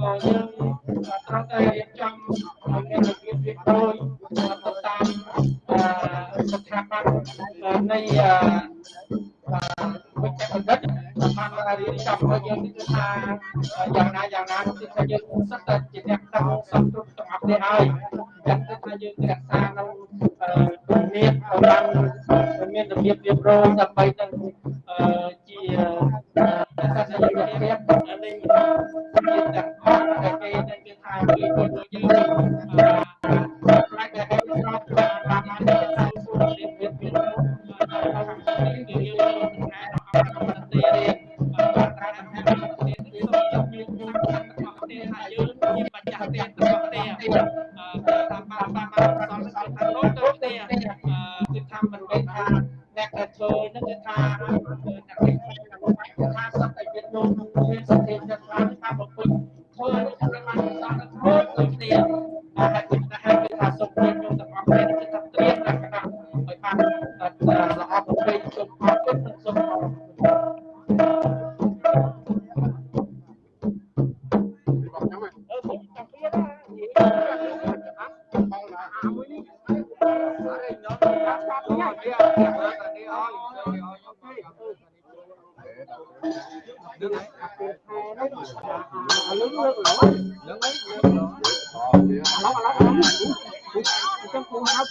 ក៏យើងត្រូវតែរៀបចំមានរបៀបរៀបរយទៅតាមស្ថាប័ននៃវិជ្ជាបណ្ឌិតបានរៀបចំឲ្យយើងគឺថាយ៉ាងណាយ៉ាងណាគឺថាយើងសិតតែជាអ្នកដឹងសពគ្រប់ទាំងអស់គ្នាហើយយ៉ាងគឺថាយើងរក្សានៅមានបានមានរបៀបរៀបរយដើម្បីនឹងជា សាសនារៀបនៃជាទាំងអស់ដែលគេនឹងគេថាគេជួយយើងខ្លាចតែឲ្យស្របតាមតាមតែតាមសួររៀបរៀបរៀបគឺយើងថាអត់ទៅរៀនបានត្រាស់ថារៀនគឺសូមយកមានមានរបស់ទេថាយើងជាបច្ចាស់ទេរបស់ទេតាមបានបានសំសល់ថានោះទៅទេគឺថាមិនមែនថា អ្នកដែលធ្វើនឹងគឺថាអ្នកគេថាសត្វតែវានោះមានសតិចិត្តខ្លាំងថាប្រពុតធ្វើនេះគឺបានសន្តិធ្វើដូចគ្នាហើយគឺថាគឺថាសុខភាពខ្ញុំទាំងអស់គ្នាគឺថាត្រៀមលក្ខណៈឲ្យបាន អ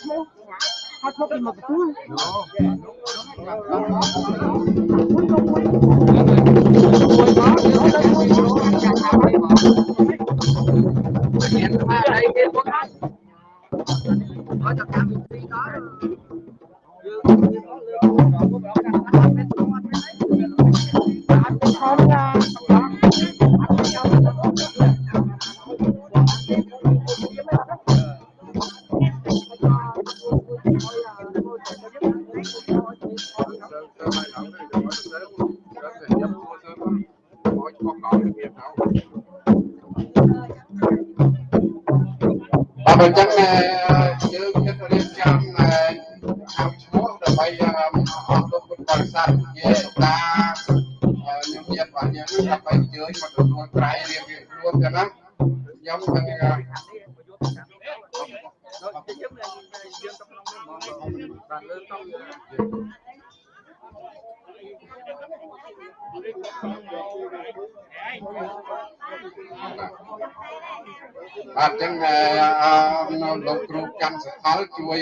កគ្រូកម្មសផលជួយ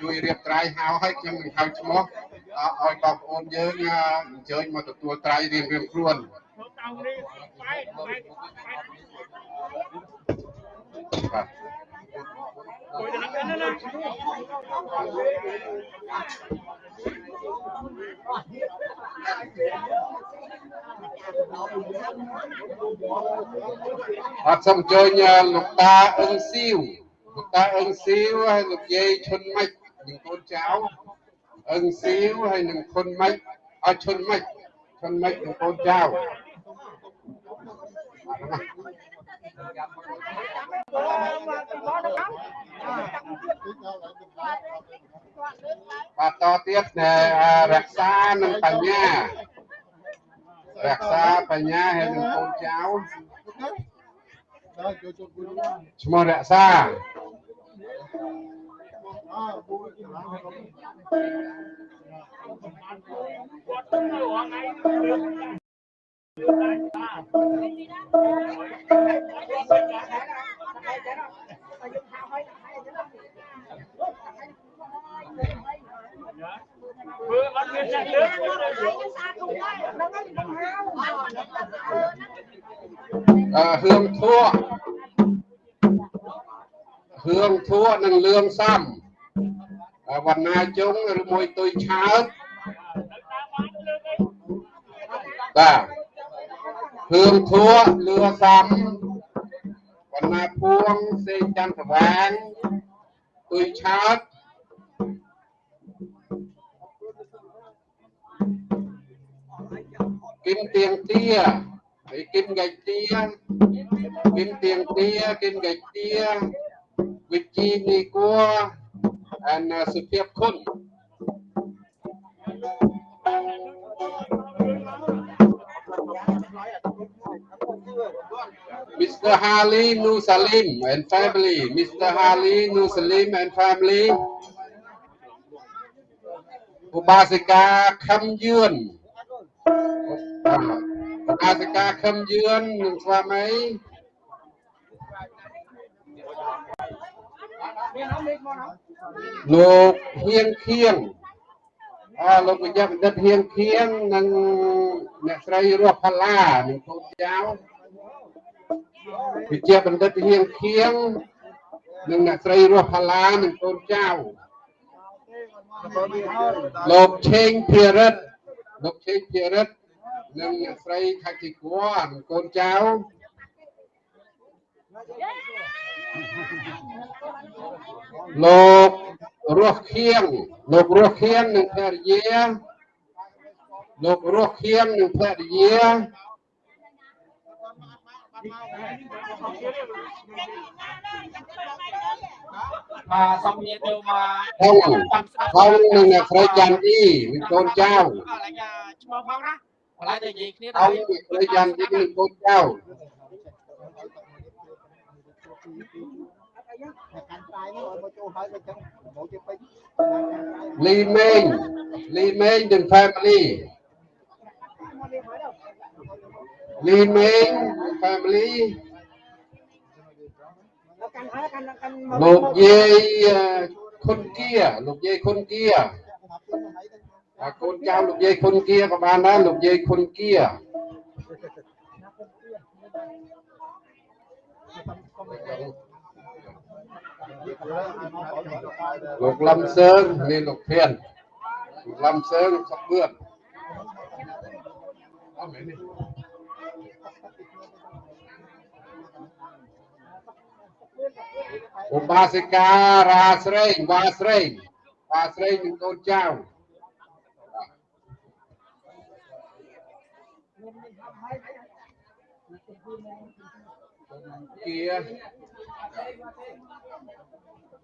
ជួយរៀបត្រៃហៅឲ្យខ្ញុំនឹងហៅឈ្មោះឲ្យបងប្អូនយើងអញ្ជើញមកទទួលត្រៃរៀងរៀងខ្លួនបាទអត់សូមអញ្ជើញលោកតាអឹងស៊ីវលោក តាអឹងស៊ីវហើយលោកយាយឈុនម៉ាច់និងកូនចៅអឹងស៊ីវហើយនិងខុនម៉ាច់អត់ឈុនម៉ាច់ឈុនម៉ាច់និងកូនចៅបាទតទៀតរក្សានិងបញ្ញារក្សាបញ្ញាហើយនឹងកូនចៅឈ្មោះរក្សាធ្វើ អត់មានអ្នកលើអឺហឿងធัว ហឿងធัวនិងលឿងសំវណ្ណាជុងឬមួយទុយឆើតបាទហឿងធัวលឿសំវណ្ណាពួងសេចចន្ទស្វាងទុយឆើតគិនទៀងទាហើយគិនកៃទាគិនទៀងទាគិនកៃទា វិជីនីគួអានសុភាពគុណ Mr. Harley Nusalim and family Mr. Harley Nusalim and family ឧបាសិកាខឹមយឿនឧបាសិកាខឹមយឿននិងស្វាមី លោកហៀងខៀងអើលោកវិជ្ជាបណ្ឌិតហៀងខៀងនិងអ្នកស្រីរស់ផាឡានិងកូនចៅវិជ្ជាបណ្ឌិតហៀងខៀងនិងអ្នកស្រីរស់ផាឡានិងកូនចៅលោកឆេងភិរិទ្ធលោកឆេងភិរិទ្ធនិងអ្នកស្រីខាជីគួរនិងកូនចៅ លោករស់ខៀងលោករស់ខៀងនិងភរិយាលោករស់ខៀងនិងភរិយាបាទសូមនិយាយទៅមកផងផងនិងអ្នកស្រីច័ន្ទទីនិងកូនចៅកន្លែងឈ្មោះផងណាកន្លែងតែនិយាយគ្នាផងអ្នកស្រីច័ន្ទទីនិងកូនចៅ កាន់ត្រាយនោះឲ្យមកចូលហើយមកចឹងមកជិះពេញលីមេងលីមេងនិង family លី មេង family កាន់ហើយកាន់កាន់លោកយាយអឺខុនគៀលោកយាយ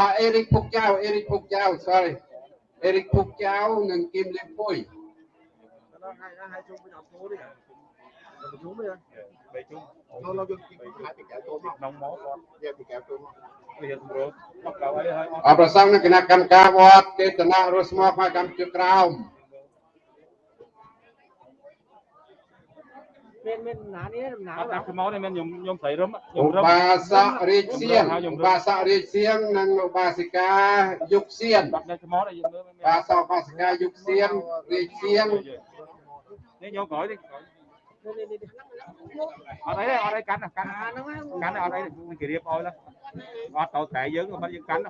អអេរិកពុកចៅអេរិកពុកចៅ sorry អេរិកពុកចៅនិងគឹមលីភួយប្រជុំទេប្រជុំចូលឡើងយើងពីកែចូលមកក្នុងមកគាត់យកពីកែចូលមកវាសម្រួលមកដល់ហើយហើយអបប្រសងនឹងគណៈកម្មការវត្តចេតនារស់មកមកកម្មជាក្រោម មានមានណានេះណាអត់ដាក់ខ្មោចទេមែនខ្ញុំខ្ញុំស្រីរឹមខ្ញុំឧរឹមបាសករាជសៀងឧបាសករាជសៀងនិងឧបាសិកាយុគសៀនបាត់ដាក់ខ្មោចឲ្យយើងមើលមែនឧបាសកឧបាសិកាយុគសៀនរាជសៀងនេះយកក្រោយទេអត់អីទេអត់អីកាន់កាន់កាន់អត់អីគេរៀបឲ្យឡើអត់ទៅតែយើងមិនយើងកាន់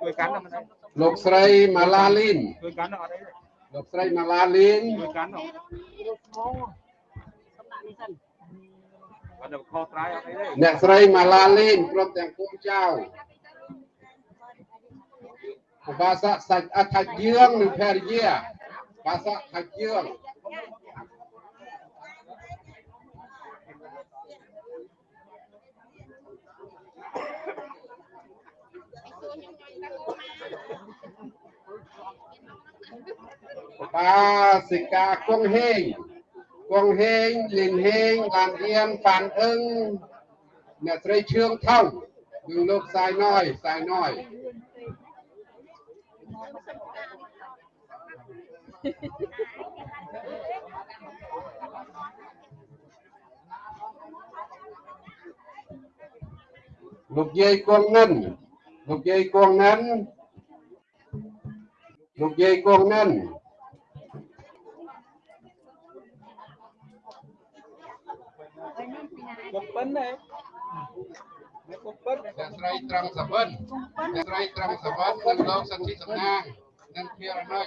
ជួយកាន់មិនអីលោកស្រីម៉ាឡាលីនជួយកាន់អត់អីទេលោកស្រីម៉ាឡាលីនជួយកាន់អត់ដល់ខុសត្រៃ អត់អីទេអ្នកស្រីម៉ាឡាលីនព្រមទាំងកូនចៅឧបាសកសាច់អថាច់យើងនិងភរិយាឧបាសកថាច់យើង ba សិកាគង់ហេង គង់ហេងលីនហេងឡានអៀនហ្វានអឹងអ្នកស្រីឈឿងថងនិងលោកសាយណយសាយណយលោកយាយគង់និនលោកយាយគង់និនលោកយាយគង់និន គុំពិនទេគុំពិនអ្នកស្រីត្រង់សវិនអ្នកស្រីត្រង់សវិននិងលោកសន្ធិសំណាងនិងភារណុច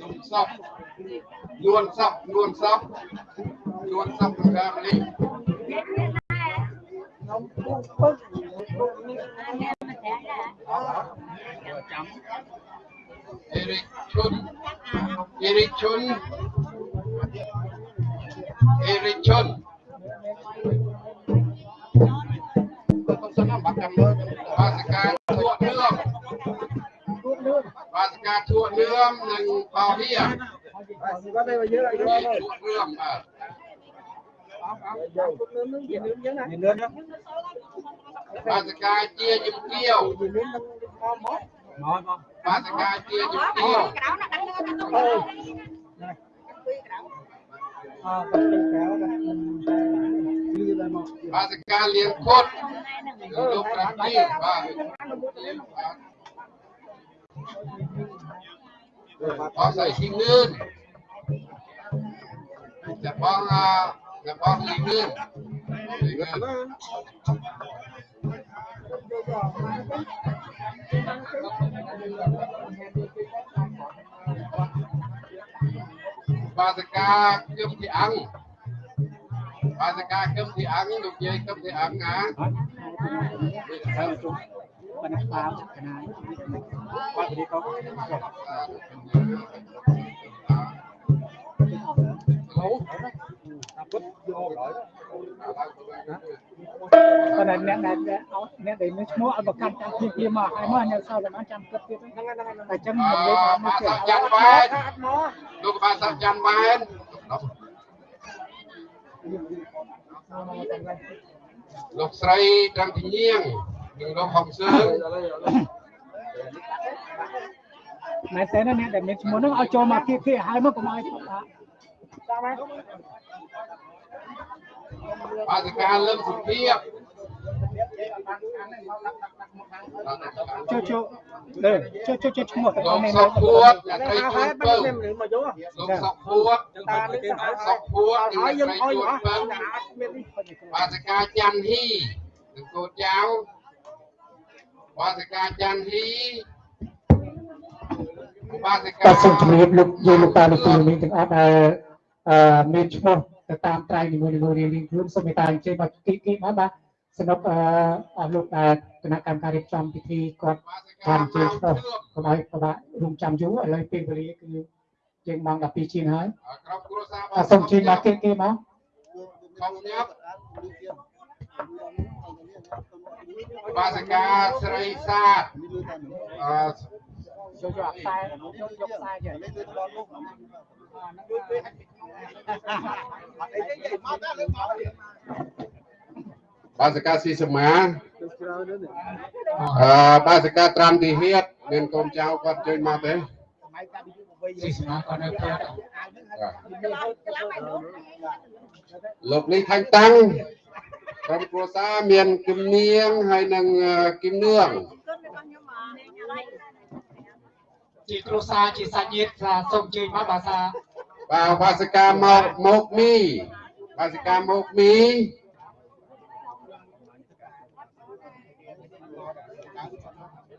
លំសពលួនសពលួនសពលួនសពក្នុងការនេះ អេរិកឈុនអេរិកឈុនអេរិកឈុនខ្ញុំសំណបាត់ចាំមើលបាសកាធួនឿងបាសកាធួនឿងនិងបោហៀ có đây mà nhớ lại ធួ cho ន đây ឿងបាទ nướng nướng gì nướng nhớ này មានលឿនណាបាសកាជាជំគាវ gì nướng nướng ngon món មកមក បាសកាជាជំគាវ à bật cái kéo này như là một បាសកាលៀងខុតលោកប្រាក់នេះបាទអស់ស្អីស៊ីនឿនតែបងអាតែបងលីនឿនលីនឿន bà sẽ ca cơm thì ăn bà sẽ ca cơm thì ăn được gì cơm thì ăn hả បណ្ឌតាមកណា យបាត់ទីកោប៉ុន្តែអ្នកដែលអ្នកដែលមានឈ្មោះឲ្យប្រកាន់តាមពីពីមកហើយមកនៅសល់តែបានចាំគិតទៀតហ្នឹងតែអញ្ចឹងមិននិយាយថាមក bà ទៀត sắp chăn bên được bà sắp chăn bên lục sấy trăng thị nhiên đừng đâu hồng sương មែនតើអ្នកដែលមានឈ្មោះហ្នឹងឲ្យចូលមកពីពីហើយមកកុំឲ្យ ថា bà sẽ ca lâm thực thiệp ចូលចូលចូលចូលចូលឈ្មោះទៅ lục នេះ sọc phuốt là cái cây áo chuột hết bắt bông em liền mà chú lục sọc phuốt ta đi sọc phuốt là hỏi dân cây thôi chuột hả bông đã biết đi bà sẽ ca chăn hi đừng cô cháu bà sẽ ca chăn hi bà sẽ តែសូម ca ជំរាបលោកយាយលោកតាលោកគ្រូនេះទាំងអស់ដែលអឺមានឈ្មោះ ទៅតាមត្រៃនីមួយៗរៀងៗខ្លួនសូមមេត្តាអញ្ជើញមកគីគីមកបាទសម្រាប់អឺអស់លោកដែលគណៈកម្មការរៀបចំពិធីគាត់ bà sẽ បាន ca អញ្ជើញឈ្មោះ mau nước កុំឲ្យពិបាករងចាំយូរឥឡូវពេលវេលាគឺយើងម៉ោង12ជាងហើយ ở trong cua sa អសូមជិះមកគេគេមក không nhấp bà sẽ ca srei sa à, ចូល យកខ្សែចូលយកខ្សែយក bà sẽ ca si sầm má Được chưa nữa này à, bà sẽ ca tram thì hiết nên con cháu con chơi mà thế ស៊ីសមាក៏នៅផ្ទះ à. lục ly thanh tăng trong cua sa miền kim niêng hay năng ờ, kim nương ជាគ្រួសារជាសាច់ញាតិថាសូមជើញមកបាទថា vào bà sẽ ca mộc mộc mi bà sẽ ca mộc mi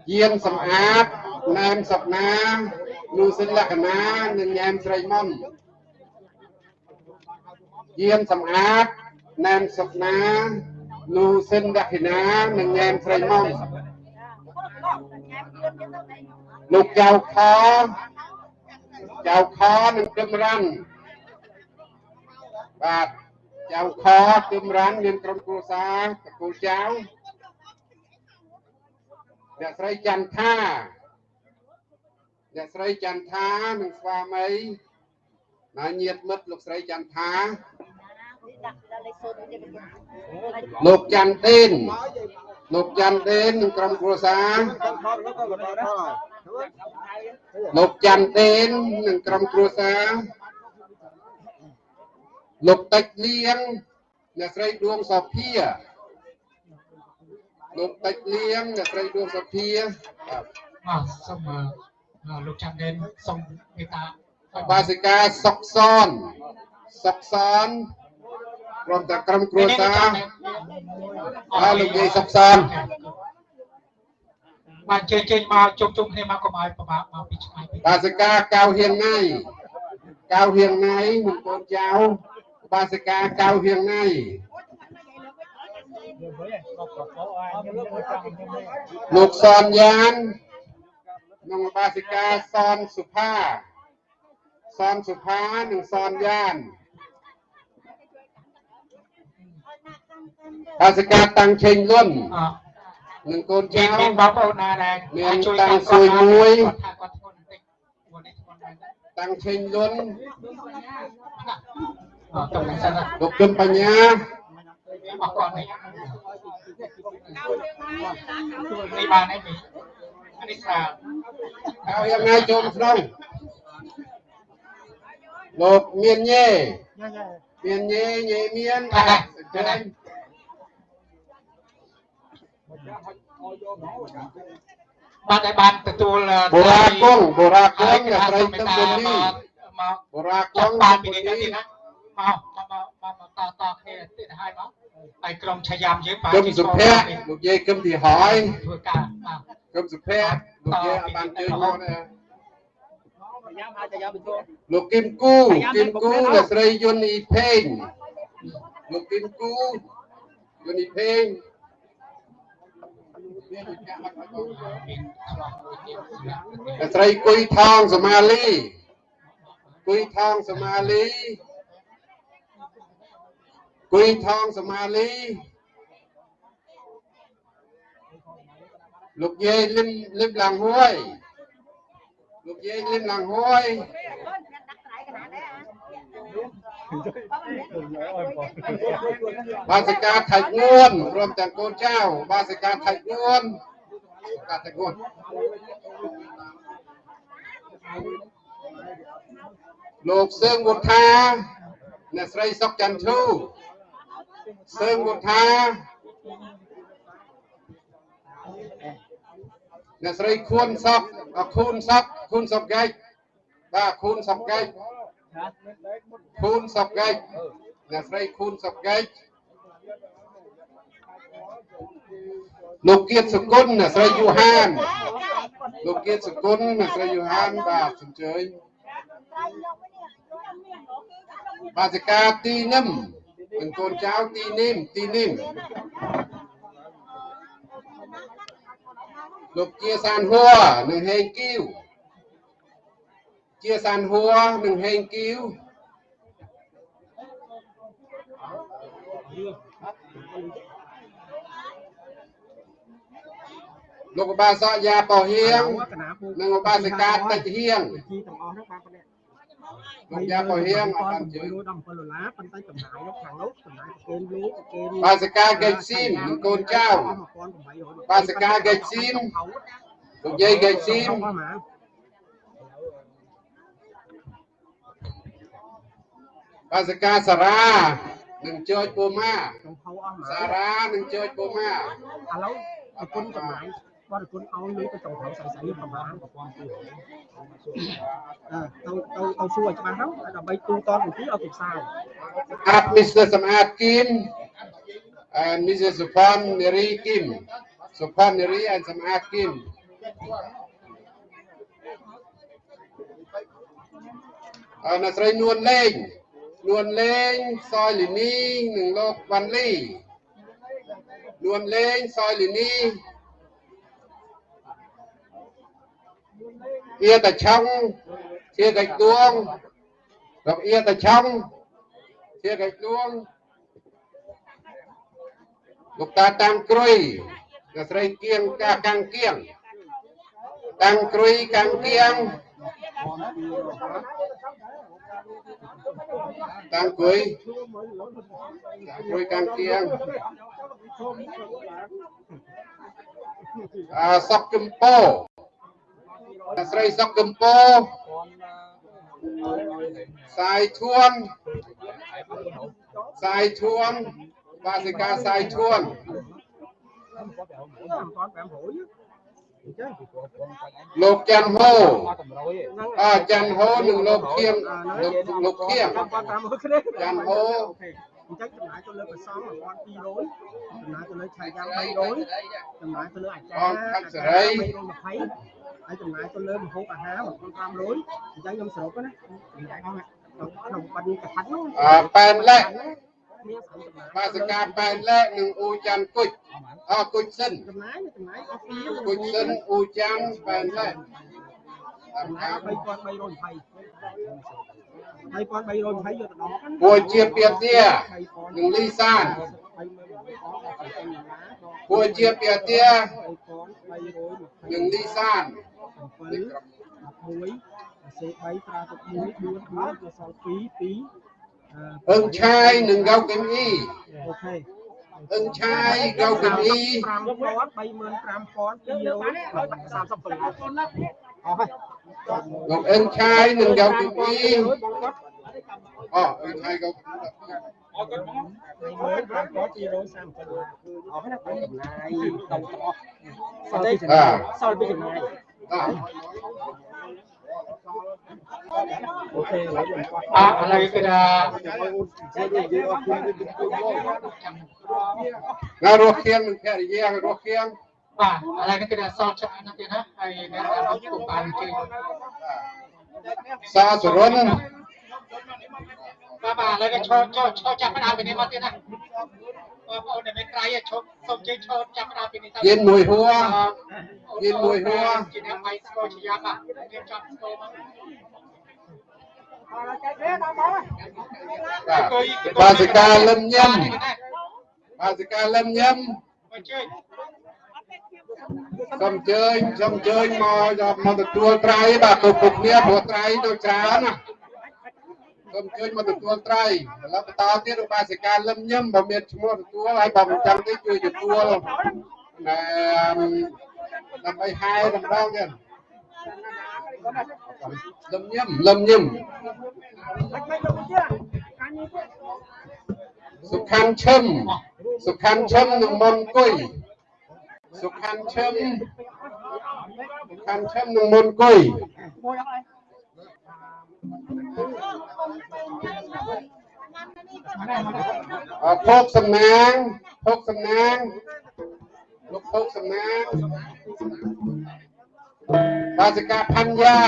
Diên sầm áp, nam sập na, nu sinh lạc na, nên nham srei mон. Diên sầm áp, nam sập na, nu sinh lạc na, nên nham srei mon. Lục chào khó, chào khó nên cơm răn. Và chào khó cơm răn nên trong cô xa, cô cháu. អ្នកស្រីចន្ទថាអ្នកស្រីចន្ទថានិងស្វាមីណាញាតិមិត្តលោកស្រីចន្ទថាលោកចន្ទទេនលោកចន្ទទេននិងក្រុមគ្រួសារ con con nó con con đó rồi đúng không លោកចន្ទទេននិងក្រុមគ្រួសារលោកតិចលៀងអ្នកស្រីដួងសុភាលោកតិចលៀងអ្នកស្រីដួងសុភាបាទបាទសូមអឺលោកចាំដេនសូមមេត្តាបាសិកាសុកសនសុកសនក្រុមតែក្រុមគ្រួសារហើយលោកយាយសុកសន បាទជើញជើញមកជុំជុំគ្នាមកកុំឲ្យប្រមាថមកពីឆ្ងាយពេកបាសិកាកៅហៀងណៃកៅហៀងណៃនឹងកូនចៅបាសិកាកៅហៀងណៃលោកសនយ៉ាននិងបាសិកាសនសុផាសនសុផានិងសនយ៉ានបាសិកាតាំងឆេងលុនអ่า និងកូនចៅមានមានបងប្អូនណាដែលមានអាចជួយតាំងតាមសួយមួយគាត់ថាគាត់ធ្ងន់បន្តិចមួយនេះធ្ងន់ដែរតាំងឆេងលុនអត់ទៅសិនណាលោកគឹមបញ្ញាអរគាត់នេះនេះបានហើយនេះអានេះស្រាលកៅយ៉ាងណាចូលក្នុងលោកមានញេមានញេញេមានចាញ់ បាទដែលបានទទួលបូរាគង់បូរាគហើយង់គេអ្នកថាស្រីសូមមេទឹត្មតាបុលីមកមកបូរាគចាប់ង់បានបុពីលីនេះទៀតណាមកមកមកមកតតគ្នាទៀតឲ្យមកហើយក្រុមឆាយាមយើងបានគឹមសុភ័ក្រលោកយាយគឹមទីហើយធ្វើការបាទគឹមសុភ័ក្រលោកយាយអត់បានជើញមកទេលោកគឹមគូគឹមគូអ្នកស្រីយុនអ៊ីផេងលោកគឹមគូយុនអ៊ីផេងអ្នក ស្រីគួយថងសមាលីគួយថងសមាលីគួយថងសមាលីលោកយាយលឹមលឹមឡាំងហួយលោកយាយលឹមឡាំងហួយ បាសិកាថៃងួនរួមទាំងកូនចៅបាសិកាថៃងួនកាថៃងួនលោកសឿងវុធាអ្នកស្រីសុកចន្ទធូសឿងវុធាអ្នកស្រីខួនសុកអខូនសុកខូនសុកកែកបាទខូនសុកកែក ខូនសុកកែកអ្នកស្រីខូនសុកកែកលោកគៀតសុគន្ធអ្នកស្រីយូហានលោកគៀតសុគន្ធអ្នកស្រីយូហានបាទអញ្ជើញបាសិកាទីនឹមនិងកូនចៅទីនឹមទីនឹមលោកជាសានហួរនិងហេងគីវជាសានហួរនិងហេងគីវ លោកឧបាសកយ៉ាប៉ោហៀងនិងឧបាសិកាតិចហៀងជីទាំងអស់ហ្នឹងបានប៉ុណ្ណេះលោកយ៉ាប៉ោហៀងអត់បានជើញ117ដុល្លារប៉ុន្តែចំណាយនោះខាងនោះចំណាយប្រគេនលោកប្រគេនបាសិកាកេកស៊ីមនិងកូនចៅបាសិកាកេកស៊ីមលោកយាយកេកស៊ីមប្រហែលបាសិកាសារ៉ា និងចចបូម៉ាក្នុងផៅអស់ហ្មងសារ៉ានិងចចបូម៉ាឥឡូវប្រគុណចំណាយគាត់ប្រគុណឲ្យលុយទៅ trong ត្រូវស្អីស្អីប្រហែលប្រព័ន្ធទូអឺទៅទៅទៅសួរឲ្យច្បាស់ទៅដើម្បីទូតនពីឲ្យពិសាអាត Mr. សំអាតគីម and Mrs. Supan Neri Kim Supan Neri and សំអាតគីម អរអ្នកស្រីនួនលេង នួនលេងសយលីនីនិងលោកវ៉ាន់លីនួនលេងសយលីនីអៀតាឆុងជាកាច់ដួងលោកអៀតាឆុងជាកាច់ដួងលោកតាតាំងគ្រុយអ្នកស្រីគៀងកាកាំងគៀងតាំងគ្រុយកាំងគៀង តាំងគ្រុយតាំងគ្រុយកាំងគៀងអាសុកគឹមពោអ្នកស្រីសុកគឹមពោសាយធួនសាយធួនបាសិកាសាយធួន លោកច័ន្ទហូតម្រុយឯងអច័ន្ទហូនិងលោកខៀងលោកលោកខៀងគាត់500គ្នាច័ន្ទហូអញ្ចឹងចំណាយទៅលើប្រសង1200ចំណាយទៅលើឆាយ៉ាំ300ចំណាយទៅលើអាចារ្យ320ហើយចំណាយទៅលើម្ហូបអាហារ1500អញ្ចឹងខ្ញុំសរុបណាក្នុងបាត់នេះកថានោះអឺប៉ែនលែកមានស្អីចំណាយ បាសការប៉ែនលែកនិងអ៊ូចាន់គុជអគុជសិនចំណាយចំណាយអស់ពីគុជសិនអ៊ូចាន់ប៉ែនលែកតាមចំណាការយ3320 3320យកទៅដកហ្នឹងពួយជាពៀទានិងលីសានពួយជាពៀទានិងលីសាន7 11សេ3ត្រាទឹក1 4 4ទៅសល់2 2 អឹងឆាយនិងកៅកឹមអ៊ីអូខេអឹងឆាយកៅកឹមអ៊ី5000 35037អស់ហើយលោកអឹងឆាយនិងកៅកឹមអ៊ីអូអឹងឆាយកៅកឹមអ៊ីអរគុណបង35037អស់ហើយណាចំណាយទៅទាំងអស់សល់ទេអាសល់ពីចំណាយអ่า អូខេឥឡូវខ្ញុំគាត់អឥឡូវគឺថាណារស់គៀងនិងភរិយារស់គៀងបាទឥឡូវនេះគឺថាសល់ច្រើនណាស់ទៀតណាហើយអ្នកដែលមកគុំបានជើញសាសរុន បាទបាទឥឡូវនេះឈរឈរឈរចាប់ផ្ដើមពីនេះមកទៀតណាបងប្អូនដែលមិនក្រៃឈប់សូមជើញឈរចាប់ផ្ដើមពីនេះទៅយិនមួយហួរយិនមួយហួរជាអ្នកបាយស្គរជាយ៉ាប់បាទយើងចាប់ស្គរមកបាទបាសិកាលឹមញឹមបាសិកាលឹមញឹមអញ្ជើញសូមអញ្ជើញសូមអញ្ជើញមកមកទទួលត្រៃបាទទៅពុកគ្នាព្រោះត្រៃទៅច្រើនណា សូមអញ្ជើញមកទទួលត្រៃឥឡូវបន្តទៀតបាសិកាលឹមញឹមបើមានឈ្មោះទទួលហើយបើមិនចាំទេជួយទទួលណែដើម្បីហែតម្ដងទៀតលឹមញឹមលឹមញឹមសុខាន់ឈឹមសុខាន់ឈឹមនឹងមុនគុយសុខាន់ឈឹមសុខាន់ឈឹមនឹងមុនគុយអ ភោគសំណាងភោគសំណាងលោកភោគសំណាងបាសិកាផាន់យ៉ា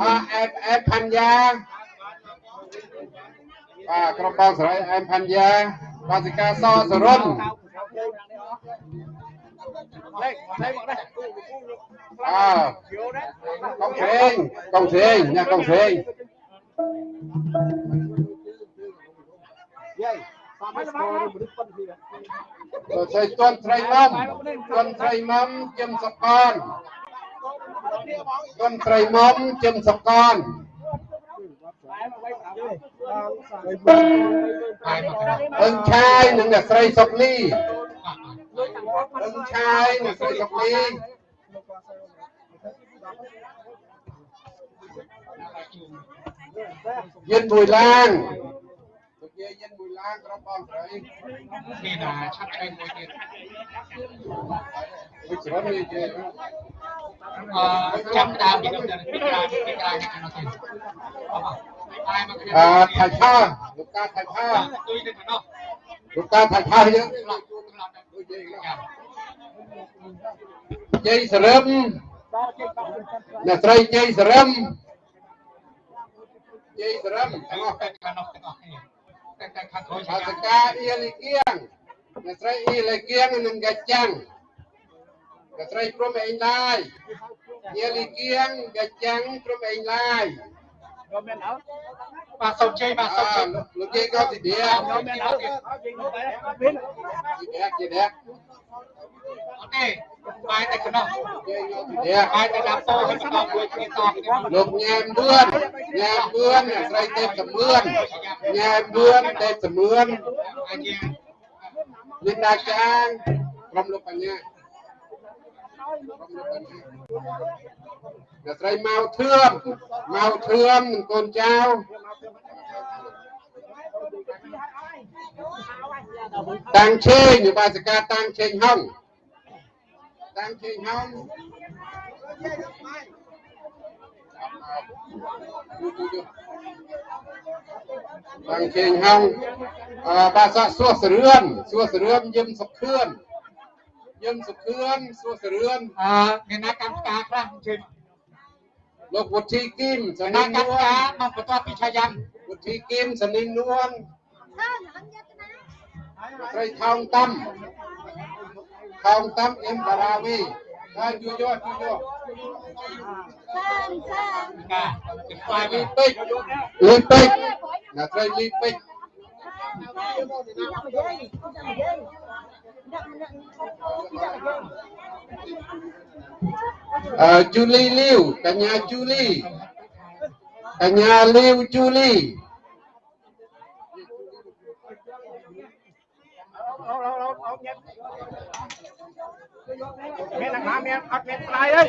អអែបអែបផាន់យ៉ាបាទក្រុមបងស្រីអែបផាន់យ៉ាបាសិកាសសរុន អើកងស្រេងកងស្រេងញ៉ាកងស្រេងយាយតាមស្គាល់មនុស្សប៉ុនគ្នាទៅស្អីទាន់ត្រីមុំទាន់ត្រីមុំចិមសកនទាន់ត្រីមុំចិមសកនបាយមកកណ្ដាលអឹងឆាយនិងអ្នកស្រីសុកលី អឹងឆាយអ្នកស្រីសុកលី យិនមួយឡាងទុកយាយយិនមួយឡាងក្រុមបងស្រីមានអាឆាប់ឆ្អែតមួយទៀតវិជ្រុននេះគេអឺចាប់ផ្ដើមពីនោះទៅពីក្រៅពីក្រៅនេះទៅទៀតអបបាយមកកណ្អដាលថៃឆាលោកតាថៃឆាទុយទៅកណ្ដោះលោកតាថៃឆាយើងខ្លះខ្លះទៅយ៉ាជ័យសរឹមអ្នកស្រីជ័យសរឹមជ័យសរឹមទាំងអស់តែកណ្ដោះទាំងអស់គ្នាតែតែខាងក្រោយ អសកាអ៊ីលីគៀងអ្នកស្រីអ៊ីលីគៀងនិងកាចាំងអ្នកស្រីព្រំអេងឡាយអ៊ីលីគៀងកាចាំងព្រំអេងឡាយបាទសូមជ័យបាទអសូមជ័យលោកយាយក៏ទី dia សូមមានអត់ទៀតទី dia ទី dia អត់ទេ បាយតែកណ្ដោះយាយក៏ទី dia បាយតែដាក់ពោហើយកណ្ដោះមួយគ្នាតគ្នាលោកញ៉ែមបឿនញ៉ែមបឿនអ្នកស្រីទេពសមឿនញ៉ែមបឿនទេពសមឿនអាចជាលីនដាចាងក្រុមលោកបញ្ញាក្រុមលោកបញ្ញាអ្នកស្រីម៉ៅធឿមម៉ៅធឿមនិងកូនចៅតាំងឆេងបាសិកាតាំងឆេងហង តាំងឆេងហង bằng trình hong à, bà xã xua sửa rươn xua sửa rươn dâm sập khươn dâm sập khươn xua sửa rươn អឺអ្នកណាកម្មការខ្លះអញ្ជើញលោកវុធីគឹមសអ្នកនិណានកម្មនួនការមកបន្ទាប់ពីឆាយ៉ាំវុធីគឹមសនិននួនស្រីថោងតាំ ថោងតាំអ៊ីមបារាវីហើយជួយយកជួយយកការពី មានអាណាមានអត់មានថ្លៃអីតែ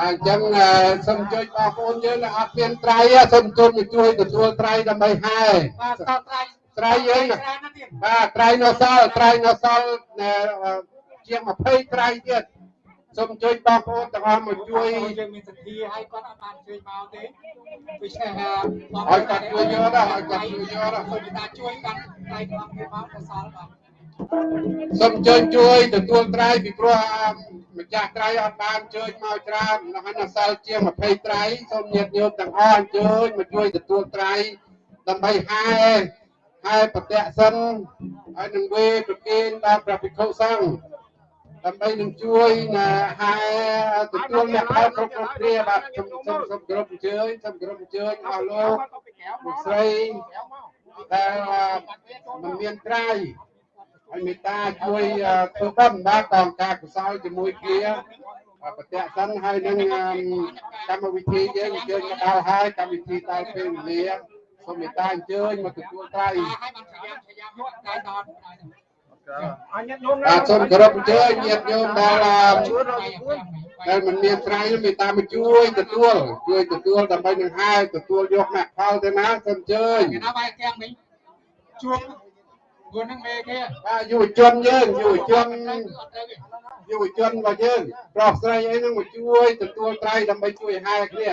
អញ្ចឹងអឺសូមជួយបងប្អូនយើងដែលអត់មានត្រៃទេសូមជួយមកជួយទទួលត្រៃដើម្បីហែបាទតត្រៃត្រៃយើងណាច្រើនណាស់ទៀតបាទត្រៃនៅសល់ត្រៃនៅសល់អឺជាង20ត្រៃទៀតសូមជួយបងប្អូនទាំងអស់មកជួយយើងមានសទ្ធាហើយគាត់អត់បានជួយមកទេដូច្នេះហើយឲ្យគាត់ជួយយកដែរឲ្យគាត់ជួយយកដែរសូមតាជួយគាត់ត្រៃរបស់គេមកទៅសល់បាទ សូមជួយជួយទទួលត្រៃពីព្រោះអឺម្ចាស់ត្រៃអត់បានជួយមកច្រើនហើយនៅសល់ជាង20ត្រៃសូមញាតិញោមទាំងអស់អញ្ជើញមកជួយទទួលត្រៃដើម្បីហែហែប្រតិសិនហើយនឹងវេប្រគេនដល់ព្រះភិក្ខុសង្ឃដើម្បីនឹងជួយណាហែទទួលអ្នកផលគ្រប់គ្រប់គ្រាបាទសូមសូមសូមគោរពអញ្ជើញសូមគោរពអញ្ជើញអស់លោកលោកស្រីដែលមិនមានត្រៃ ហើយមេត្តាជួយធ្វើបុណ្យបាទកងការកុសលជាមួយគ្នាប្រតិសិនហើយនឹងកម្មវិធីយើងអញ្ជើញមកដល់ហើយកម្មវិធីដល់ពេលវេលាសូមមេត្តាអញ្ជើញមកទទួលត្រៃហើយបានឆាយ៉ាំឆាយ៉ាំយកត្រៃដល់អញ្ញញោមបាទសូមគោរពអញ្ជើញញាតិញោមដែលដែលមិនមានត្រៃមេត្តាមកជួយទទួលជួយទទួលដើម្បីនឹងហែទទួលយកមគ្គផលទៅណាសូមអញ្ជើញគេណាបាយទាំងវិញជួប ខ្លួននឹងមេគេបាទយុវជនយើងយុវជនអត់ទៅទេយុវជនរបស់យើងប្រុសស្រីអីហ្នឹងមកជួយទទួលត្រៃដើម្បីជួយហែគ្នា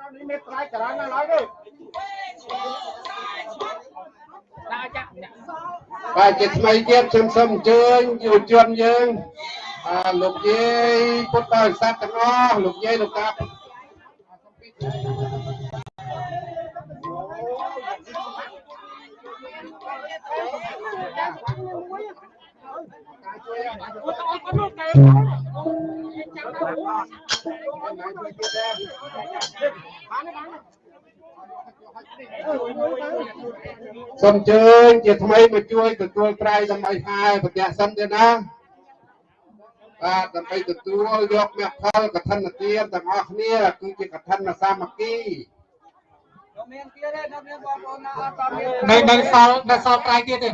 នៅនេះមានថ្លៃច្រើនណាស់ឡើយទេដាក់ចាក់បាទជាថ្មីទៀតខ្ញុំសូមអញ្ជើញយុវជនយើងអឺលោកយាយពុទ្ធបរិស័ទទាំងអស់លោកយាយលោកតា សូមអញ្ជើញជាថ្មីមកជួយទទួលត្រៃដើម្បីហែប្រទះសិនទៀតណាបាទដើម្បីទទួលយកមគ្គផលកឋិនទានទាំងអស់គ្នាគឺជាកឋិនសាមគ្គី នៅនៅសល់នៅសល់ត្រៃទៀតទេ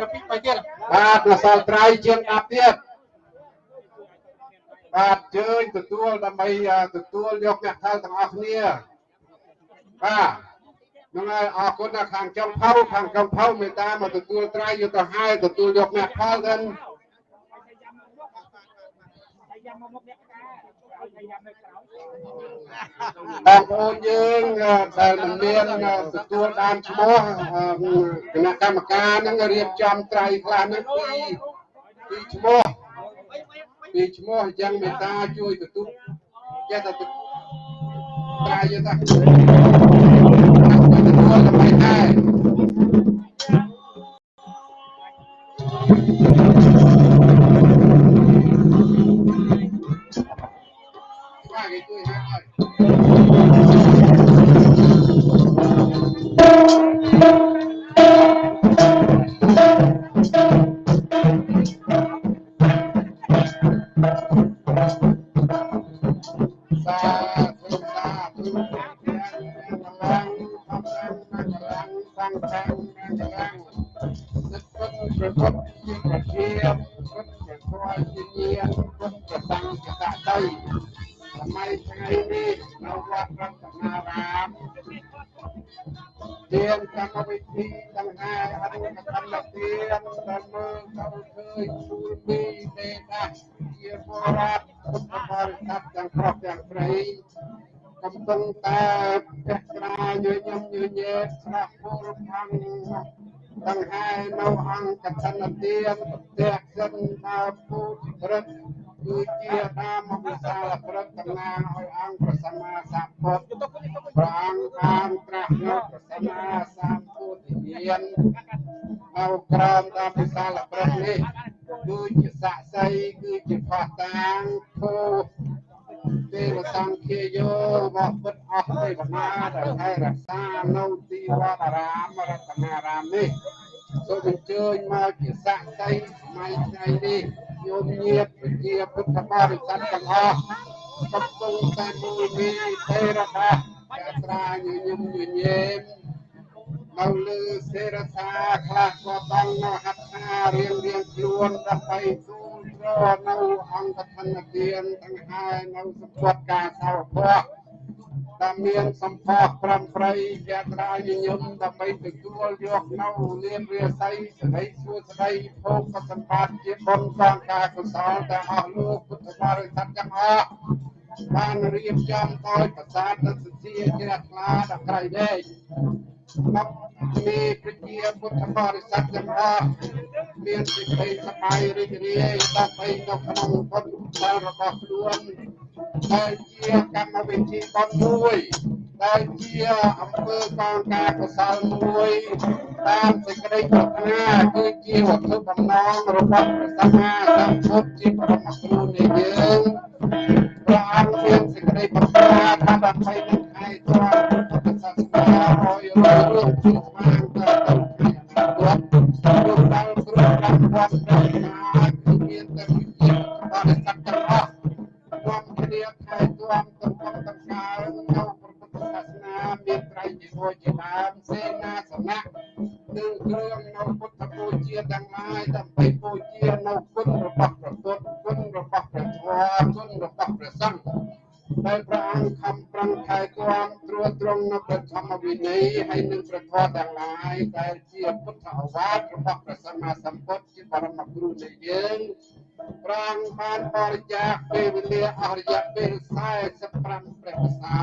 នៅពីបីទៀតបាទនៅសល់ត្រៃជាង10ទៀតបាទអញ្ជើញទទួលដើម្បីទទួលយកមគ្គផលទាំងអស់គ្នាបាទហ្នឹងហើយអរគុណណាស់ខាងចំផៅខាងចំផៅមេត្តាមកទទួលត្រៃយកទៅហែទទួលយកមគ្គផលទៅ បងប្អូនយើងដែលមិនមានទទួលបានឈ្មោះគណៈកម្មការហ្នឹងរៀបចំត្រៃខ្លះហ្នឹងពីពីឈ្មោះពីឈ្មោះអញ្ចឹងមេត្តាជួយទទួលចេះតែត្រៃយកទៅទទួលដើម្បីដែ បាទគេជួ នៅលើសេរសាខ្លះក៏បាននៅហត្ថារៀងរៀងខ្លួនដើម្បីទូលត្រនៅអង្គធនទានទាំងហើយនៅសម្បត្តិការសោភ័ព្វតាមមានសម្ផស្សប្រំប្រៃយាត្រាញញឹមដើម្បីទទួលយកនៅលៀនរាសីសេរីសួស្តីភោគសម្បត្តិជាបុណ្យកងការកុសលទាំងអស់លោកពុទ្ធបរិស័ទទាំងអស់បានរៀបចំដោយប្រសាទសទ្ធាជ្រះថ្លាដល់ក្រៃដែក មកមានប្រជាពុទ្ធបរិស័ទទាំងអស់មានសេចក្តីសប្បាយរីករាយដើម្បីនៅក្នុងបុណ្យកុសលរបស់ខ្លួនដែលជាកម្មវិធីបុណ្យមួយដែលជាអង្គើកងការកុសលមួយតាមសេចក្តីប្រាថ្នាគឺជាវត្ថុបំណងរបស់ព្រះសម្មាសម្ពុទ្ធជាបរមគ្រូនៃយើង ព្រះអង្គមានសេចក្តីប្រាថ្នាថាដើម្បីនឹងខែទ្រាំពុទ្ធសាសនាឲ្យរស់រឿងជាស្មារតីទៅក្នុងអនាគតលោកដែលគ្រូកម្មវត្តប្រាថ្នាគឺមានតែវិជាបរិស័ទទាំងអស់រួមគ្នាខែទ្រាំទៅក្នុងតង្កើនៅព្រះពុទ្ធសាសនាមានត្រៃជីវរជាដើមសេនាសនៈ និងគ្រឿងនៅពុទ្ធពូជាទាំងឡាយដើម្បីពូជានៅគុណរបស់ព្រះពុទ្ធគុណរបស់ព្រះធម៌គុណរបស់ព្រះសង្ឃដែលព្រះអង្គខំប្រឹងថែទាំត្រួតត្រងនៅព្រះធម្មវិន័យហើយនឹងព្រះធម៌ទាំងឡាយដែលជាពុទ្ធអវាទរបស់ព្រះសម្មាសម្ពុទ្ធជាបរមគ្រូនៃយើង ព្រះអង្គបានបរិច្ចាគពេលវេលាអស់រយៈពេល45ព្រះវស្សា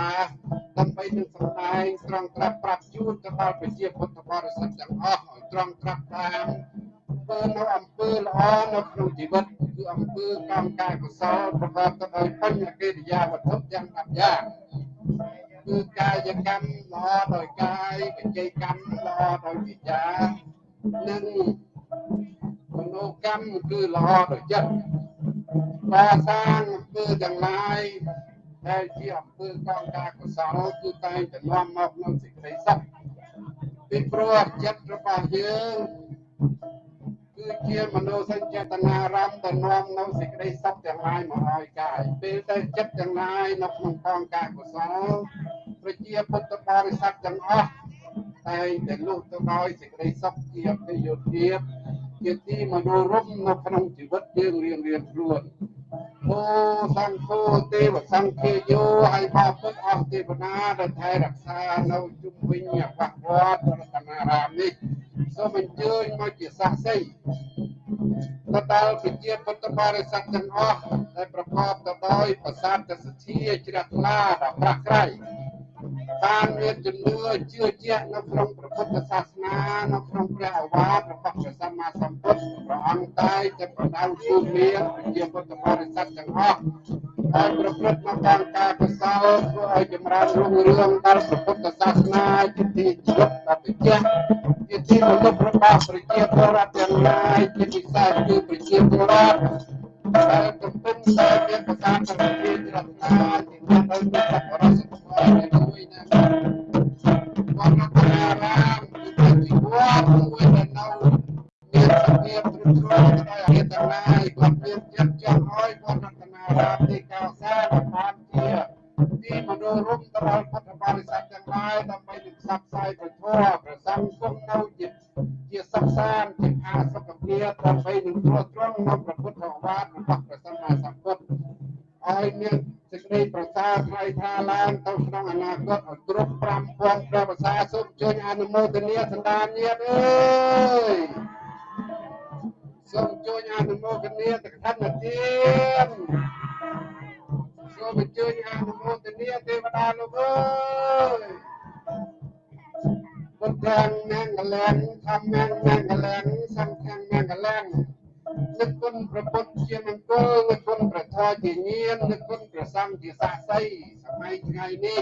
ដើម្បីនឹងសម្ដែងត្រង់ត្រាប់ប្រាប់ជូនទៅដល់ប្រជាពុទ្ធបរិស័ទទាំងអស់ឲ្យត្រង់ត្រាប់តាមធ្វើនៅអំពើល្អនៅក្នុងជីវិតគឺអំពើកម្មការកុសលប្រកបទៅដោយបញ្ញកិរិយាវត្ថុទាំង10យ៉ាងគឺកាយកម្មល្អដោយកាយវិច័យកម្មល្អដោយវិជ្ជានិង មនោកម្មគឺល្អដោយចិត្តបាសាងអំពើទាំងឡាយដែលជាអំពើកងការកុសលគឺតែងតែនាំមកនូវសេចក្តីសុខពីព្រោះចិត្តរបស់យើងគឺជាមនោសញ្ចេតនារម្មណ៍ដែលនាំនៅសេចក្តីសុខទាំងឡាយមកឲ្យកាយពេលតែចិត្តទាំងឡាយនៅក្នុងកងការកុសលប្រជាពុទ្ធបរិស័ទទាំងអស់តែងតែលុះទៅដោយសេចក្តីសុខជាអភិយោធា ជាទីមនោរម្យនៅក្នុងជីវិតយើងរៀងរៀងខ្លួនអូសង្ឃោទេវសង្ឃាយោហើយបពុទ្ធអស់ទេវតាដែលថែរក្សានៅជុំវិញអវត្តរតនារាមនេះសូមអញ្ជើញមកជាសាស័យទៅដល់ប្រជាពុទ្ធបរិស័ទទាំងអស់ដែលប្រកបទៅដោយប្រសាទសទ្ធាជ្រះថ្លាដល់ប្រាក់ក្រៃ បានមានជំនឿជឿជាក់នៅក្នុងព្រះពុទ្ធសាសនានៅក្នុងព្រះអវាទរបស់ព្រះសម្មាសម្ពុទ្ធព្រះអង្គតែតែប្រដៅទូលមានជាពុទ្ធបរិស័ទទាំងអស់ហើយប្រព្រឹត្តនៅតាមការកុសលធ្វើឲ្យចម្រើនរុងរឿងដល់ព្រះពុទ្ធសាសនាជាទីជីវិតដ៏ពិចារជាទីមនុស្សរបស់ប្រជាពលរដ្ឋទាំងឡាយជាពិសេសគឺប្រជាពលរដ្ឋដែលកំពុងតែមានប្រសាទសន្តិភាពរដ្ឋាភិបាលទីមានដោយពុទ្ធបរិស័ នាទៅកថាទានសូមអញ្ជើញអនុមោទនាទេវតាលោកអើយពុទ្ធังមង្គលังធម្មังមង្គលัងសង្ឃังមង្គលัងនិគុណប្រពុតជាមង្គលនិគុណប្រធរជាញាននិគុណប្រសង្ឃជាសាស័យសម័យថ្ងៃនេះ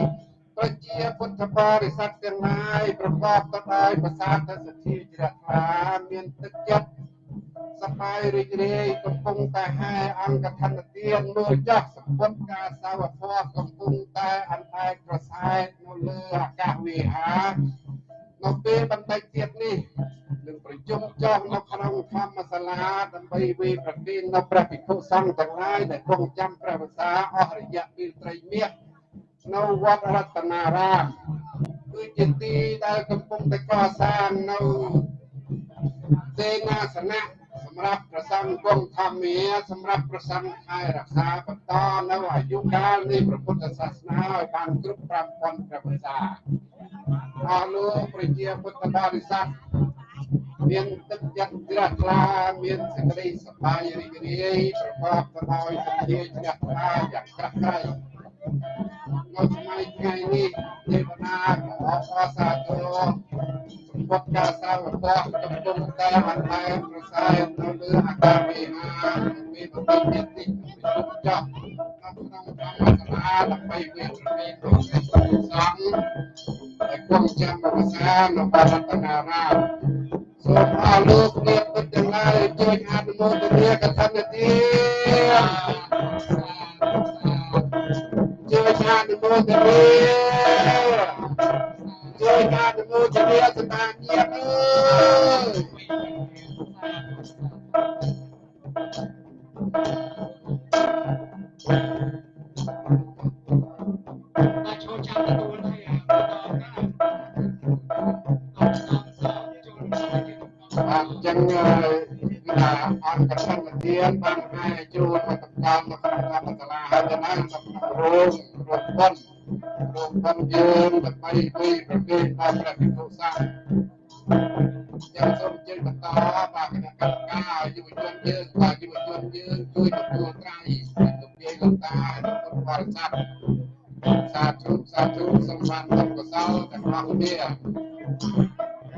ប្រជាពុទ្ធបរិស័ទទាំងឡាយប្រកបទៅដោយប្រសាទសទ្ធាជ្រះថ្លាមានទឹកចិត្ត សប្បាយរីករាយកំពុងតែហែអង្គធនទានមើលចោះសម្ពុតការសាវធម៌កំពុងតែអន្តែកប្រសែតនៅលើអាកាសវិហារនៅពេលបន្តិចទៀតនេះនឹងប្រជុំចុះនៅក្នុងធម្មសាលាដើម្បីវិប្រគិននៅព្រះភិក្ខុសង្ឃទាំងឡាយដែលគង់ចាំព្រះវស្សាអស់រយៈពេលត្រីមាសនៅវត្តរតនារាមគឺជាទីដែលកំពុងតែកសាងនៅសេនាសនៈ សម្រាប់ប្រសង្ឃគង់ធម្មាសម្រាប់ប្រសង្ឃថែរក្សាបន្តនៅអាយុកាលនៃព្រះពុទ្ធសាសនាឲ្យបានគ្រប់5000ព្រះវស្សាអរលោកប្រជាពុទ្ធបរិស័ទមានទឹកចិត្តជ្រះថ្លាមានសេចក្តីសប្បាយរីករាយប្រកបទៅដោយសទ្ធាជ្រះថ្លាយ៉ាងក្រាស់ក្រៃ នៅសម័យថ្ងៃនេះទេវតាក៏អបអរសាទរសម្បត្តិការសាវកកំពុងតែអន្តែប្រសើរនៅលើអាកាសវិហារមានប្រតិបត្តិនេះប្រជុំចប់នៅក្នុងធម្មសាលាដើម្បីវិទ្យាល័យក្នុងសេចក្តីសង្ឃដែលគង់ចាំភាសានៅបរតនារាមសូមអរលោកអ្នកពិតទាំងឡាយជួយអនុមោទនាកថាទា ជួយអនុមោទនាជួយអនុមោទនាសមាញាអើយបាទ អញ្ចឹងថាអង្គកណ្ដាលទានបានឲ្យចូលមកតកម្មនៅក្នុងកម្មសាលាហើយទៅណាក្នុងរោងរត់ប៉ុនរោងប៉ុនយើងដើម្បីពីប្រកេតដល់ព្រះភិក្ខុសង្ឃយ៉ាងសូមជើញបន្តបាទគណៈកម្មការយុវជនយើងបាទយុវជនយើងជួយទទួលត្រៃលោកយាយលោកតាលោកបរិស័ទសាធុសាធុសូមបានបុណ្យកុសលទាំងអស់គ្នា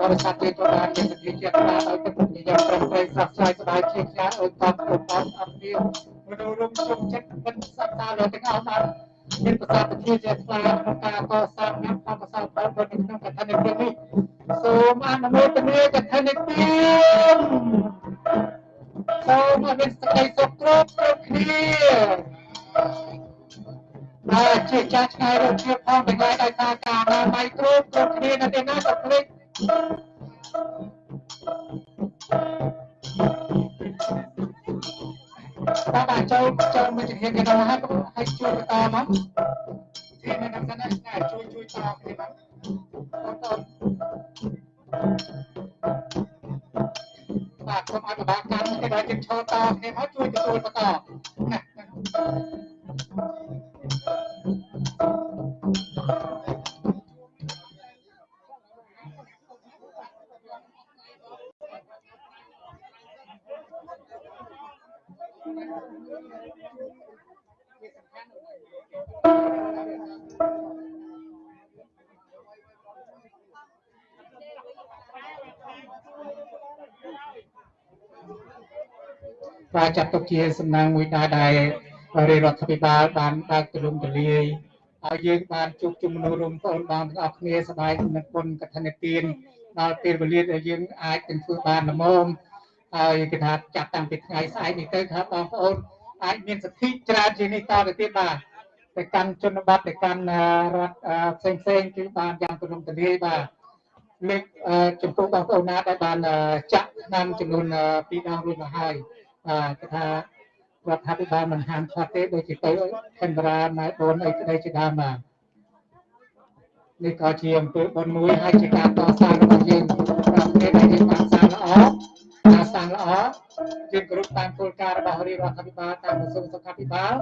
បរិស័ទយើងក៏បានមានសទ្ធាជ្រះថ្លាដោយទឹកនិយមប្រឹងប្រែងស្រស់ស្រាយស្បាយជាខ្លាំងឲ្យតបគ្រប់អត់អត់មានមនុស្សរួមជុំចិត្តមិនសត្វតាលើទាំងអស់បានមានប្រសាទជាជ្រះថ្លាក្នុងការកសាងញាប់ផលប្រសើរផលបុណ្យក្នុងកថានេះនេះសូមអនុមោទនាកថានេះទីសូមឲ្យមានសេចក្តីសុខគ្រប់គ្រប់គ្នា ហើយជាចាស់ឆ្ងាយរកជាផងទាំងឡាយដោយសារការណាបៃគ្រប់គ្រប់គ្នានៅទីណាក៏ភ្លេចបាទបាទចូលចូលមកជំនាញគេដល់ហើយហើយជួយបន្តមកទីនេះដល់ណាជួយជួយតគ្នាបាទបា ទខ្ញុំអនុបាលកម្មគេដល់ជិះឈរតគ្នាមកជួយទទួលបន្តណា បាទចាត់ទុកជាសំណាងមួយដែរដែលរាជរដ្ឋាភិបាលបានបើកទូលំទូលាយឲ្យយើងបានជួបជុំមនុស្សរួមបងប្អូនទាំងអស់គ្នាសប្បាយនឹងគុណកថានិទានដល់ពេលវេលាដែលយើងអាចនឹងធ្វើបានល្មមហើយគេថាចាប់តាំងពីថ្ងៃស្អែកនេះទៅថាបងប្អូនអាចមានសិទ្ធិច្រើនជាងនេះតទៅទៀតបាទទៅកាន់ជនបទទៅកាន់រដ្ឋផ្សេងផ្សេងគឺបានយ៉ាងទូលំទូលាយបាទ លើកចំពោះបងប្អូនណាដែលបានចាក់ឆ្នាំចំនួន2ដងរួចមកហើយបាទគេថារដ្ឋាភិបាលមិនហាមឃាត់ទេដូចជាទៅខេមរាណែបនអីក្តីជាដើមបាទនេះក៏ជាអំពើបុណ្យមួយហើយជាការតស៊ូរបស់យើងតាមគ្នា យើងគោរពតាមគោលការណ៍របស់រាជរដ្ឋាភិបាលតាមក្រសួងសុខាភិបាល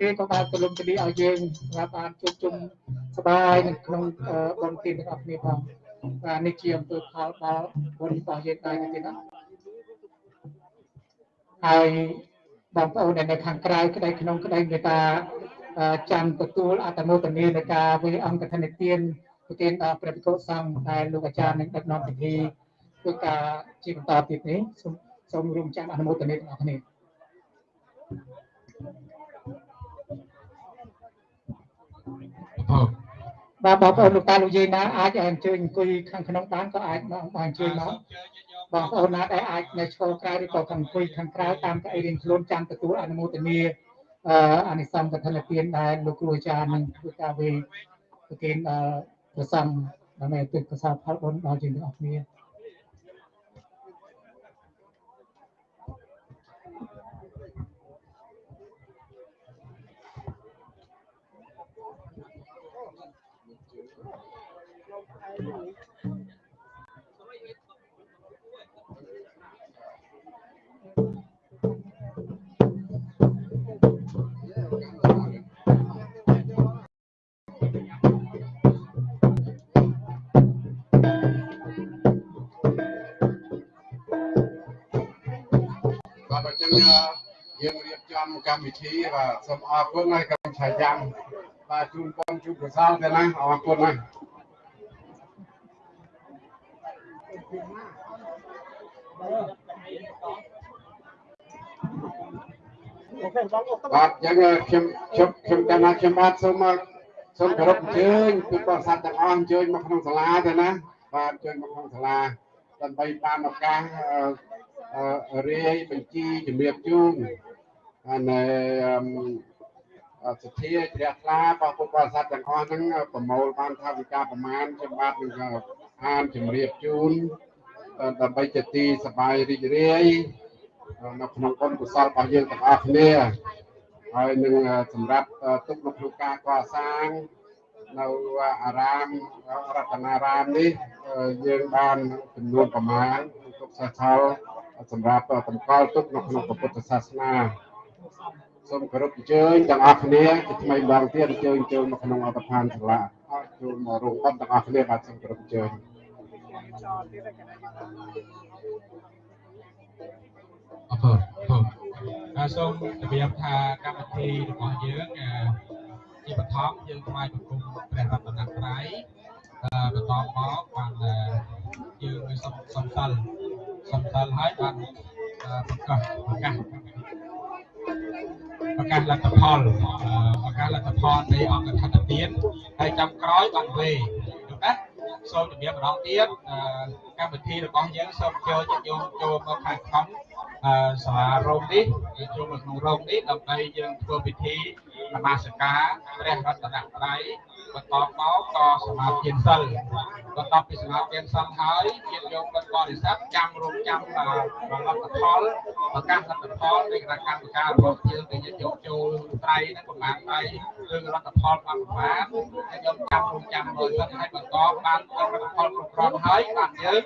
គេក៏បានទូលំទូលាយឲ្យយើងបានជួបជុំសบายនៅក្នុងបុណ្យទានទាំងអស់គ្នាផង បាទនេះជាអំពើផលដល់បុណ្យរបស់យើងដែរទៀតណាហើយបងប្អូនដែលនៅខាងក្រៅក្តីក្នុងក្តីមេត្តាចាំទទួលអត្តមោទនានៃការវិអង្គធនទានប្រទានដល់ព្រះភិក្ខុសង្ឃដែលលោកអាចារ្យនឹងដឹកនាំពិធីធ្វើការជាបន្តទៀតនេះសូមសូមរួមចាំអនុមោទនាទាំងអស់គ្នា បាទបងប្អូនលោកតាលោកយាយណាអាចអញ្ជើញអង្គុយខាងក្នុងបានក៏អាចមកអញ្ជើញមកបងប្អូនណាដែលអាចនៅឆ្កលក្រៅឬក៏ខាងអង្គុយខាងក្រៅតាមកៅអីរៀងខ្លួនចាំទទួលអនុមោទនាអអានិសង្ឃកឋិនទានដែលលោកគ្រូអាចារ្យនឹងធ្វើការវេប្រទានប្រសង់ដើម្បីទិដ្ឋកសាផលបុណ្យដល់ជាងទាំងអស់គ្នា យើងរៀបចំកម្មវិធីបាទសូមអរគុណហើយក្រុមឆាយ៉ាំបាទជូនបងជូនកសលទៅណាអរគុណណាស់ បាទយ៉ាងខ្ញុំខ្ញុំខ្ញុំកាលណាខ្ញុំបាទសូមសូមគោរពអញ្ជើញពីបរិស័ទទាំងអស់អញ្ជើញមកក្នុងសាលាទៅណាបាទអញ្ជើញមកក្នុងសាលាដើម្បីបានឱកាសរាយបញ្ជីជំរាបជូននៅសទ្ធាជ្រះថ្លារបស់ពុទ្ធបរិស័ទទាំងអស់ហ្នឹងប្រមូលបានថាវិការប្រមាណខ្ញុំបាទនឹងអានជំរាបជូនដើម្បីជាទីសប្បាយរីករាយ នៅក្នុងបុណ្យកុសលរបស់យើងទាំងអស់គ្នាហើយនឹងសម្រាប់ទុកនៅក្នុងការកសាងនៅអារាមរតនារាមនេះយើងបានចំនួនប្រមាណទុកសិស្សផលសម្រាប់តម្កល់ទុកនៅក្នុងពុទ្ធសាសនាសូមគោរពអញ្ជើញទាំងអស់គ្នាជាថ្មីម្ដងទៀតអញ្ជើញចូលមកក្នុងអត្តដ្ឋានសាលាអរចូលមករងបុណ្យទាំងអស់គ្នាបាទសូមគោរពអញ្ជើញ អរគុណហើយសូមជម្រាបថាកម្មវិធីរបស់យើងជាបឋមយើងថ្វាយបង្គំព្រះរតនត្រ័យបន្តមកបានយើងសូមសំសិលសំសិលហើយបានប្រកាសប្រកាសប្រកាសលទ្ធផលប្រកាសលទ្ធផលនៃអង្គធនទានហើយចាំក្រោយបានវេណា សូមជំរាបម្ដងទៀតកម្មវិធីរបស់យើងសូមចូលញាតិញោមចូលមកខាងក្នុងសាលារោងនេះចូលមកក្នុងរោងនេះដើម្បីយើងធ្វើពិធីនមស្ការព្រះរតនត្រ័យ បន្តមកក៏សមាធិសិលបន្ទាប់ពីសមាធិសិលហើយជាយកបន្តបរិស័ទចាំរងចាំផលផលផលប្រកាសលទ្ធផលនៃគណៈកម្មការរបស់យើងដែលយកយកចូលត្រៃហ្នឹងប្រមាណត្រៃឬលទ្ធផលបានប្រមាណហើយយកចាំរងចាំមើលសិនហើយបន្តបានលទ្ធផលគ្រប់គ្រាន់ហើយបានយើង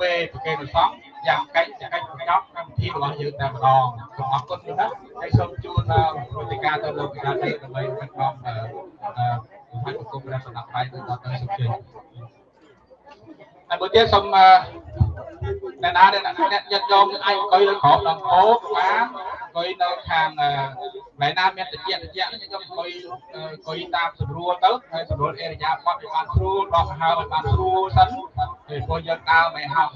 វេប្រកេតសង្ឃយ៉ាងកិច្ចកិច្ចបញ្ចប់កម្មវិធីរបស់យើងតែម្ដងសូមអរគុណណាស់ហើយសូមជូនវិធីការទៅលោកវិការទៅដើម្បីកាត់បងអឺ ហើយប្រគំព្រះសម្រាប់ដៃទៅដល់ទៅសុខជ័យហើយមួយទៀតសូមអ្នកណាអ្នកអ្នកយត់យងអាចអង្គុយលើក្រោមដងពោបានអង្គុយនៅខាងណែណាមានតិចតិចខ្ញុំអង្គុយអង្គុយតាមស្រួលទៅហើយស្រួលអេរយាបត់ឲ្យបានស្រួលដោះហើឲ្យបានស្រួលសិនពេលពួកយើងដើរមិនហត់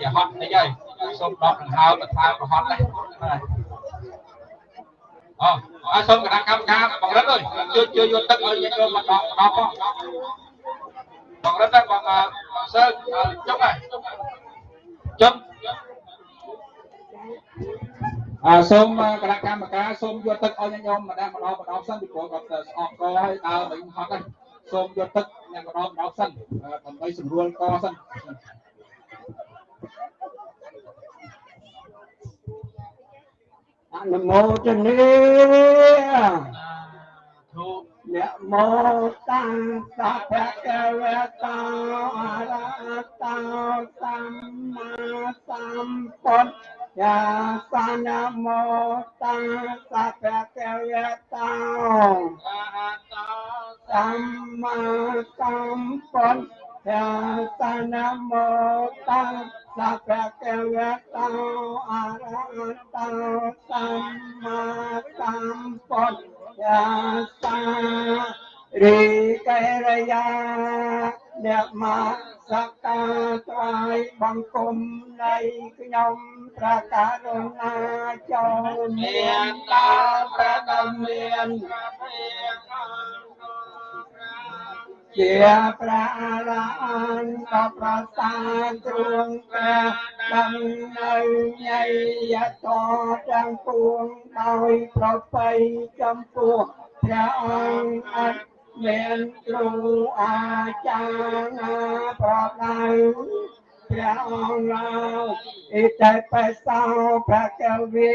ជាហត់តិចហើយសូមដកដង្ហើមទៅថ្លើមប្រហត់ដែរ អូអើសូមគណៈកម្មការបង្រិតអើយជួយជួយយកទឹកឲ្យយើងមកដកដកផងបង្រិតតែបងសើចុះហើយចុះអើសូមគណៈកម្មការសូមយកទឹកឲ្យញោមម្ដងម្ដងម្ដងសិនពីព្រោះគាត់ស្អកកហើយដើរមិនហត់ទេសូមយកទឹកញ៉ាំម្ដងម្ដងសិនដើម្បីស្រួលកសិន អនុមោទនាធុនមោតាំងសភៈកវតោអរហតោសម្មាសម្ពុទ្ធយាសានមោតាសៈភៈកវៈតោសម្មាសម្ពុទ្ធយាសានមោតា សៈភៈកវៈតោអរហតោសម្មាសម្ពុទ្ធយាសារីកេរយាអ្នកមកសក្ការថ្វាយបង្គំនៃខ្ញុំព្រះករុណាចូលមានដល់ព្រះដ៏មាន ជាព្រះអរហន្តក៏ប្រសាទ្រង់ព្រះដឹងនៅញយតទាំងពួងដោយប្រពៃចំពោះព្រះអង្គអត់មានគ្រូអាចារ្យប្រដៅព្រះអង្គឡើយអ៊ីតេបេសោព្រះកវិ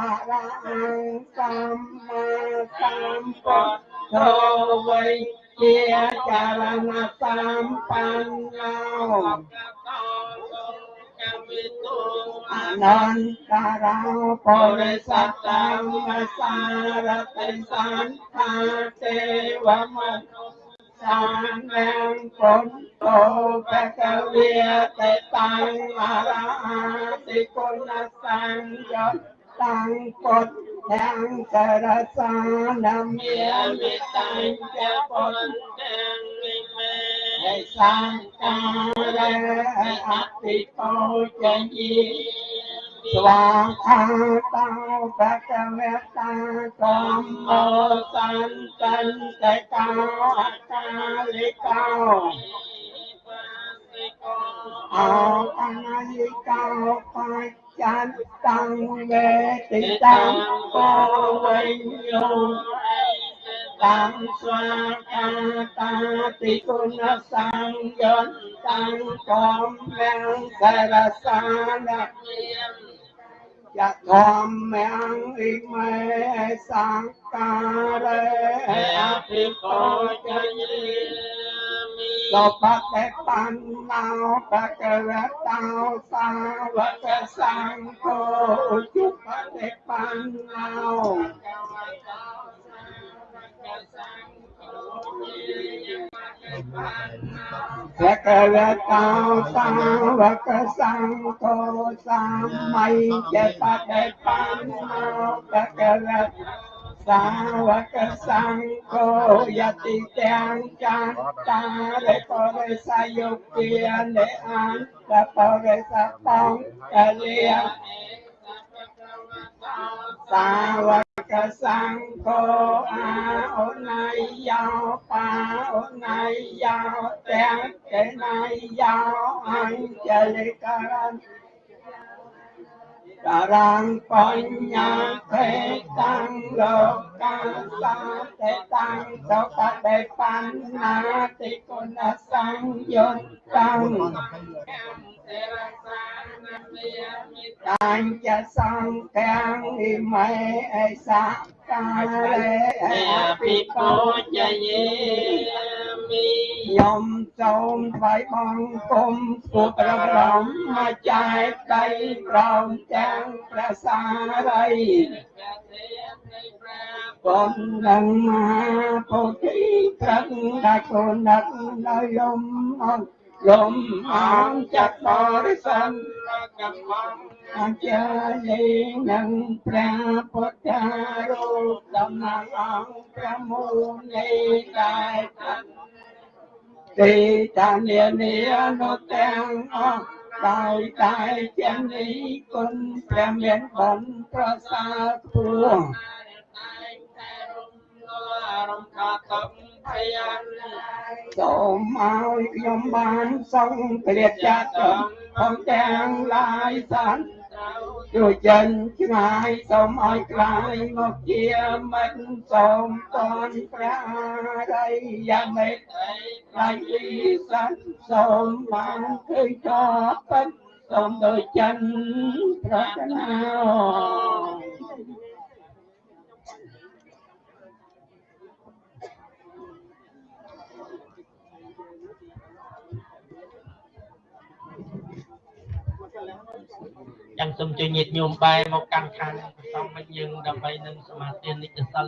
អរហង្គសម្មាសម្ពុទ្ធោវៃ ជាចារណសម្បណ្ណោអនន្តរោបរិសត្តមសារតិសន្តាទេវមនុសានាងពុទ្ធโตបកវេតតាំងអរហតិគុណសង្ឃ តាំងពុទ្ធទាំងសរសានមានវិតញ្ញពុទ្ធទាំងនិមេសង្ការៈអតិតោចញីស្វាខាតោបកវេតាកំមោសន្តន្តកោអកាលិកោអអនាយិកោបច្ចន្តាំងវេតិតាំងកោវិញ្ញោតាំងស្វាកាតាតិគុណសង្យន្តតាំងកំលាំងសារសាន យៈធម្មងអ៊ិមេសង្ការេអភិកោចយិសពតេបណ្ណោបកវតោសាវកសង្ឃោជុបតេបណ្ណោភគវតោសាវកសង្ឃោ សម្មៃចេបតេបណ្ណោភគវតសាវកសង្ឃោយតិទាំងចន្តារិបរិសយុគានិអន្តបរិសបងកលិយសាវ ca sang cô a ô nay giao pa ô nay giao trang kể nay giao anh chơi lê ca ran ca ran con nhà thế tăng lô ca sa thế tăng sao ca đề pan na thì con sang yun tang ទេរសានមេមិតាញចសង្កាំងនិមៃអេសាកាលេអភិពោជយេមីយំសូមថ្វាយបង្គំគូប្រព្រំមកចែកដៃប្រំទាំងព្រះសារីបំនឹងមហាពុទ្ធិត្រឹងដែលគោនឹកនៅយមអង្គ លំអងចាត់បរិស័ទកម្មអញ្ជើញនឹងព្រះពុទ្ធរូបតំណាងអង្គព្រះមូលនៃដែលទីតានានានុទាំងអស់ដោយតែជានេះគុណព្រះមានបុណ្យប្រសើរខ្ពស់ រំខាតំភយានសូមឲ្យខ្ញុំបានសង្ឃគ្រាចាត់ផងទាំងឡាយសានជួយចិនឆ្ងាយសូមឲ្យក្លាយមកជាមិត្តសូមតនព្រះរិយាមេត្តាយីសានសូមបានឃើញតពិតសូមដូចចិនប្រាថ្នា ចាំសូមជួយញាតិញោមបែរមកកាន់ខាងសំមិញយើងដើម្បីនឹងសមាធិនិកសិល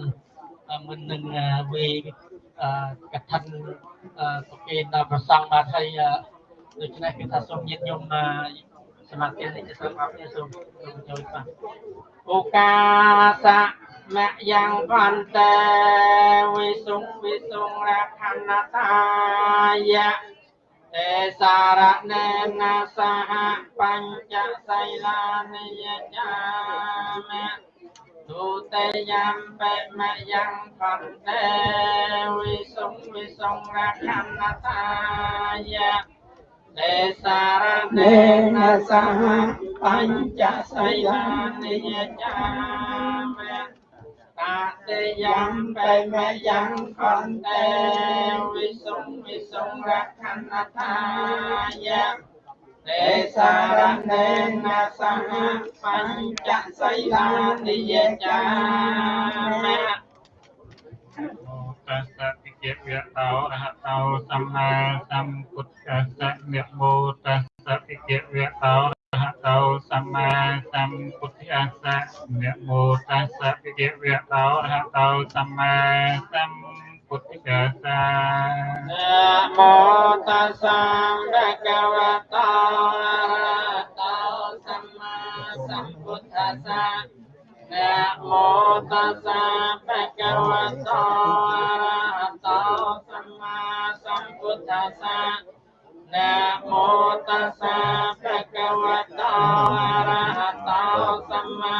មិននឹងវេកថាប្រគេនដល់ប្រសង់បាទហើយដូច្នេះគឺថាសូមញាតិញោមសមាធិនិកសិលអរគុណសូមសូមចូលបាទអូកាសមយ៉ាងបន្តែវិសុងវិសុងរខណតាយៈ ទេសារណេនសហបញ្ចសីលានិយចាមៈទុតិយំបេមយ៉ាងបន្តែវិសុងវិសុងរខណតាយៈទេសារណេនសហបញ្ចសីលានិយចាមៈ ตาเตยังไปแม่ยังคอนเตวิสุงวิสุงรักขันธายะเตสารเนนะสหปัญจไสลานิยจามะตัสสะทิเกเวตาอรหะตาสัมมาสัมพุทธัสสะเมโมตัส សតិយវៈតោរហតោសម្មាសម្ពុទ្ធិអាសៈនមោតាសៈវិយវៈតោរហតោសម្មាសម្ពុទ្ធិអាសៈនមោតាសៈរកវតោរហតោសម្មាសម្ពុទ្ធិអាសៈនមោតាសៈបកវតោរហតោសម្មាសម្ពុទ្ធិអាសៈ นะโมตัสสะภะคะวะโตอะระหะโตสัมมา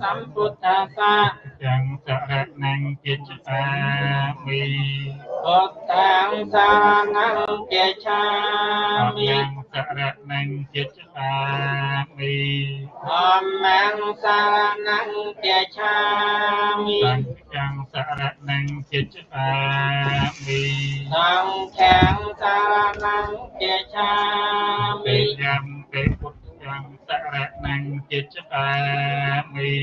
สัมพุทธัสสะ ยังสระนังกิจปามิ พุทธังสารนังเกชามิ ยังสระนังกิจปามิ ธัมมังสารนังเกชามิ สังฆังสระนังกิจปามิ สังแข็งสารนังเกชา เต มิ ยัมเตพุท ธังสระนังกิจปามิ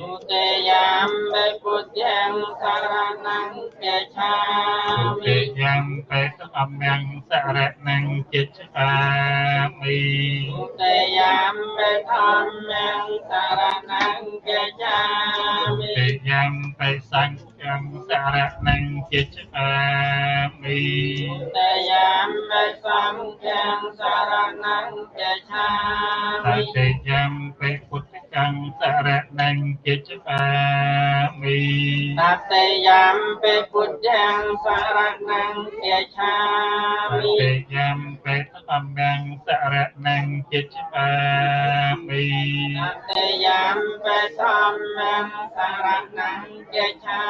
สุเตยามเบพุทธังสารนังเกชา เต มิ ยัมเตสัมมังสระนังกิจปามิ สุเตยามเบธรรมังสารนังเกชามิ เตยัมเตสังฆังสระนังกิจปามิ เตยามเบสังแข็งสารนังเกชา ต มิ เตยัมเตพุทธังสระนังกิจปามิ ตัตเตยามเปปุจจังสารนังเกชา ต มิ เตยัมเตสัมมังสระนังกิจปามิ ตัตเตยามเปธรรมังสารนังเกชา ต มิ เตยัมเตสังฆังสระนังกิจปามิ ตัตเตยามเปสังแ ฆំសារៈនឹងជាចាមីតយាមនិសំទាំងសារៈនឹងជាចាមីតយាមពេពុទ្ធ កੰសរណੰកិច្ចបាមិតតិយំពេពុទ្ធំសរណੰកិច្ឆាមិតតិយំពេធម្មំសរណੰកិច្ចបាមិតតិយំពេធម្មំសរណੰកិច្ឆា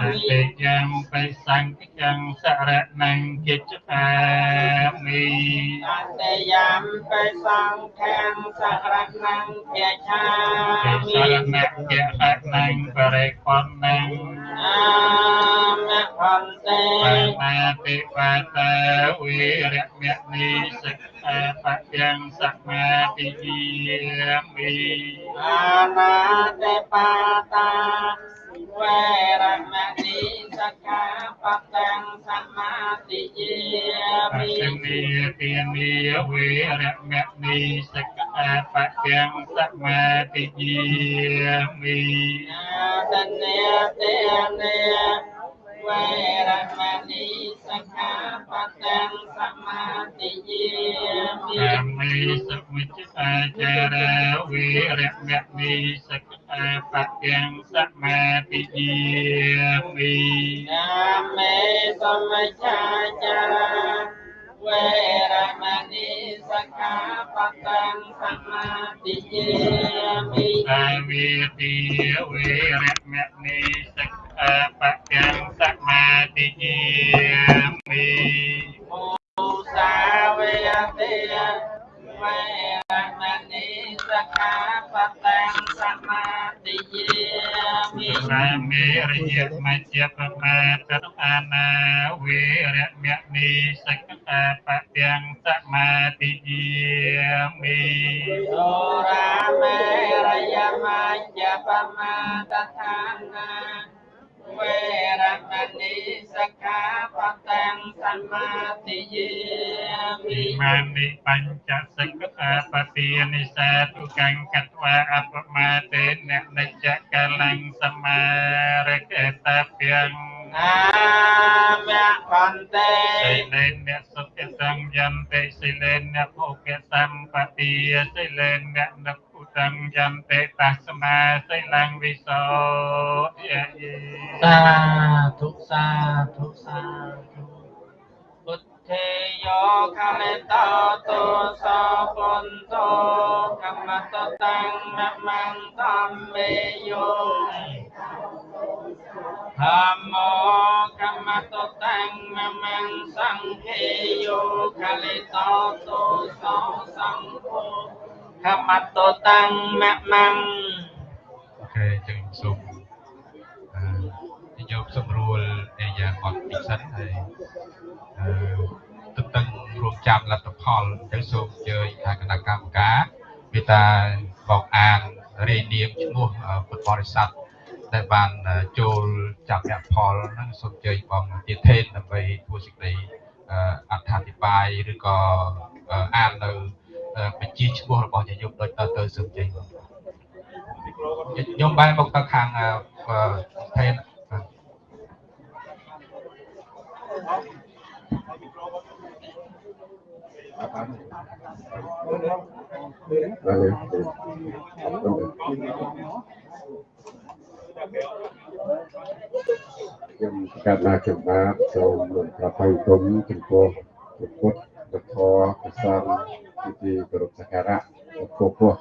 មិតតិយំពេសង្ឃំសរណੰកិច្ចបាមិតតិយំពេសង្ឃំសរណੰកិច្ឆាសរណយៈហតនាងបរិគំនាងនខន្តេបមាតិបតាវិរមនិសិក្ខាបទាំងសមាទិយាមិអានាតិបតា វេរមណីសក្កាបតាំងសមាទិយាមិនិទានិវេរមណីសក្កាបតាំងសមាទិយាមិអាទនេទេនេ វេរមណីសិក្ខាបទំសមាទិយាមិមិសវិជ្ជាចារាវិរមណីសិក្ខាបទំសមាទិយាមិកាមេសម្មចាចារាវេរមណីសិក្ខាបទំសមាទិយាមិសាវិទិយវេរមណីសិក្ខា អបកម្មសមាធិយាមិមូសាវេទិយវេរមណីសកាបតាំសមាធិយាមិរាមេរយមជ្ជបមាតតនាវេរមណីសកាបតាំសមាធិយាមិអូរាមេរយមជ្ជបមាតតនា វេរមណីសិក្ខាបតាំសមាទិយាមិមានិបញ្ចសិក្ខាបទានិសាទុកੰកត្វាអបមាទេននិច្ចកលੰសមារកតព្យងអាមៈបន្តិសិលេនអ្នកសុខសង្យន្តិសិលេនអ្នកភោគសម្បទាសិលេនអ្នកនឹ កឧតង្យន្តិតស្មាសិលੰវិសោយេសាធុសាធុសាធុពុទ្ធេយោខមេតោទុសោពុនតោកម្មតតាំងមមន្តតំមេយោធម្មោកម្មតតាំងមមន្តសង្ឃេយោខលេតោទុសោសង្ឃោក ម្មតតាំងមមន្តអូខេចឹងសូមអឺយកសម្រួលឯយ៉ាងអត់ពិសិដ្ឋហើយអឺទន្ទឹងរួមចាំលទ្ធផលចឹងសូមអញ្ជើញខាងគណៈកម្មការមេត្តាបកអានរាយនាមឈ្មោះអឺពុទ្ធបរិស័ទដែលបានចូលចាប់អ្នកផលហ្នឹងសូមអញ្ជើញបងទាធេនដើម្បីធ្វើសេចក្តីអឺអត្ថាធិប្បាយឬក៏អឺអាននៅអឺ បញ្ជីឈ្មោះរបស់ញាតិញោមដូចតទៅសូមអញ្ជើញបងខ្ញុំបែរមកទៅខាងអឺថេនបាទខ្ញុំកាត់ណាខ្ញុំបាទសូមប្រថុយគុំចំពោះព្រះពុទ្ធ ព្រះធម៌ព្រះសង្ឃជាទីគោរពសក្ការៈពពោះពោះ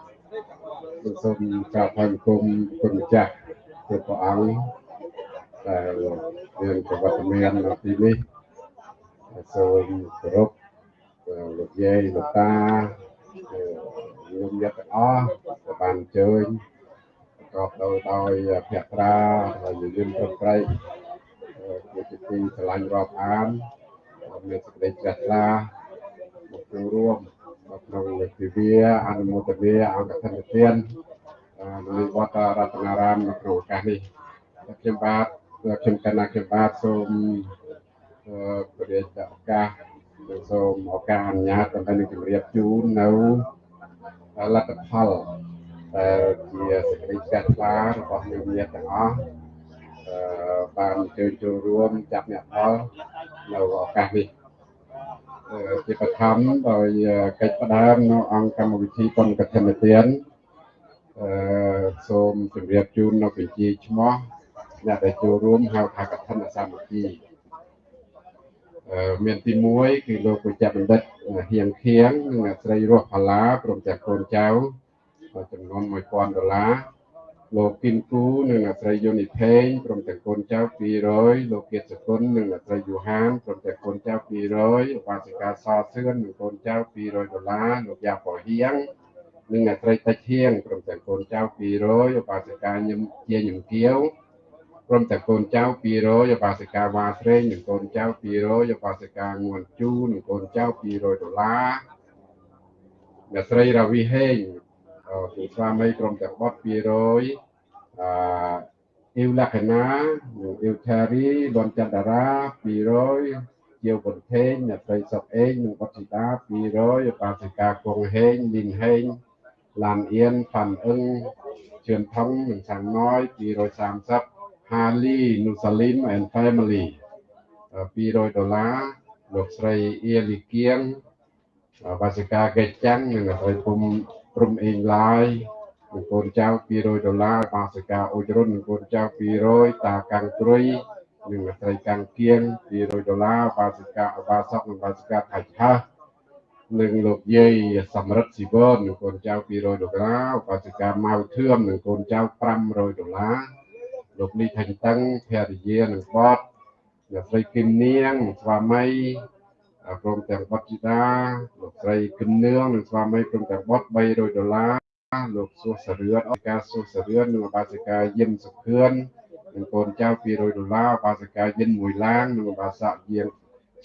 សូមកាត់ថយគុំគុណម្ចាស់ព្រះព្រះអង្គដែលមានប្រវត្តិមាននៅទីនេះសូមគោរពលោកយាយលោកតាញោមញាតិទាំងអស់ដែលបានអញ្ជើញប្រកបដោយដោយភក្ត្រាហើយយមប្រប្រៃជាទីស្រឡាញ់រាប់អានមានសេចក្តីជ្រះថ្លាមក ចូលរួមនៅក្នុងពិវាអនុមោទនាអង្គធនទាននៅវត្តរតនារាមនៅក្នុងឱកាសនេះខ្ញុំបាទខ្ញុំកណ្ណាខ្ញុំបាទសូមព្រះរាជឱកាសសូមឱកាសអនុញ្ញាតដើម្បីនឹងជម្រាបជូននៅលទ្ធផលដែលជាសេចក្តីជ្រះថ្លារបស់យើងញាតិទាំងអស់អឺបានអញ្ជើញចូលរួមចាប់អ្នកផលនៅឱកាសនេះអឺ ជាបឋមដោយកិច្ចផ្ដើមនៅអង្គកម្មវិធីបុណ្យកឋិនទានអឺសូមជម្រាបជូននៅបញ្ជីឈ្មោះអ្នកដែលចូលរួមហៅថាកឋិនសាមគ្គីអឺមានទី1គឺលោកពុជ្ជបណ្ឌិតហៀងខៀងនិងអ្នកស្រីរស់ផល្លាព្រមទាំងកូនចៅចំនួន1000ដុល្លារ លោកគិនគូនិងអ្នកស្រីយុនីផេងព្រមទាំងកូនចៅ200លោកគៀតសគុណនិងអ្នកស្រីយូហានព្រមទាំងកូនចៅ200ឧបាសិកាសសឿននិងកូនចៅ200ដុល្លារលោកយ៉ាប៉ូហៀងនិងអ្នកស្រីតិចហៀងព្រមទាំងកូនចៅ200ឧបាសិកាញឹមជាញឹមគៀវព្រមទាំងកូនចៅ200ឧបាសិកាវ៉ាស្រេងនិងកូនចៅ200ឧបាសិកាងួនជូនិងកូនចៅ200ដុល្លារអ្នកស្រីរាវីហេង ពីស្វាមីក្រុមទាំងបត់200អឺអ៊ីវលក្ខណានិងអ៊ីវថារីលន់ចន្ទរា200ជាវបុនថេងអ្នកស្រីសុកអេងនិងបត់ជីតា200បាសិកាគង់ហេងលីនហេងឡានអៀនផាន់អឹងជឿនថងនិងសាំងណយ230ហាលីនូសាលីម and family 200ដុល្លារលោកស្រីអៀលីគៀងបាសិកាកេចាំងនិងអ្នកស្រីពុំ ព្រំអេងឡាយនិងកូនចៅ200ដុល្លារបាសិកាអ៊ុចរុននិងកូនចៅ200តាកាំងត្រុយនិងអ្នកស្រីកាំងគៀង200ដុល្លារបាសិកាអបាសកនិងបាសិកាថៃឆាស់និងលោកយាយសំរិទ្ធស៊ីវននិងកូនចៅ200ដុល្លារបាសិកាម៉ៅធឿមនិងកូនចៅ500ដុល្លារលោកនេះថៃតឹងភរិយានិងបតអ្នកស្រីគឹមនាងស្វាមី ព្រមទាំងបុត្រជីតាលោកស្រីគឹមនឿងនិងស្វាមីព្រមទាំងបុត្រ300ដុល្លារលោកសួសរឿនអកាសួសរឿននិងបាសិកាយិនសុខឿននិងកូនចៅ200ដុល្លារបាសិកាយិនមួយឡាននិងបាសាក់យាង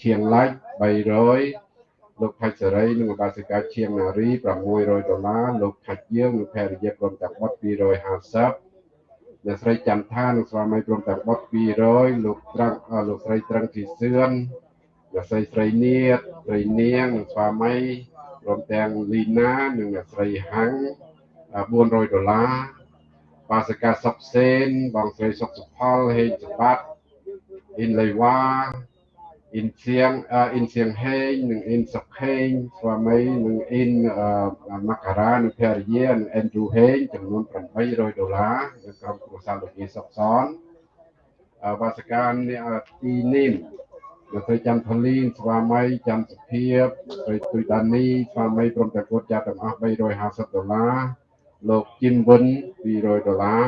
ឈៀងឡាច់300លោកផាច់សេរីនិងបាសិកាឈៀងនារី600ដុល្លារលោកផាច់យើងនិងភរិយាព្រមទាំងបុត្រ250អ្នកស្រីចន្ទថានិងស្វាមីព្រមទាំងបុត្រ200លោកត្រឹងលោកស្រីត្រឹងធីសឿន អ្នកស្រីស្រីនាតស្រីនាងនិងស្វាមីព្រមទាំងលីណានិងអ្នកស្រីហាំង400ដុល្លារបាសកាសុកសេនបងស្រីសុកសុផលហេងសបាត់អ៊ីនលីវ៉ាអ៊ីនសៀងអ៊ីនសៀងហេងនិងអ៊ីនសុកហេងស្វាមីនិងអ៊ីនម៉ាការ៉ានិងភរិយានិងអេនឌូហេងចំនួន800ដុល្លារនៅក្រុមគ្រួសារលោកយាយសុកសនបាសកាទីនីម លោកស្រីច័ន្ទផលីនស្វាមីច័ន្ទសុភាពស្រីទុយដានីស្វាមីព្រមទាំងគាត់ចាស់ទាំងអស់350ដុល្លារលោកជីមវិន200ដុល្លារ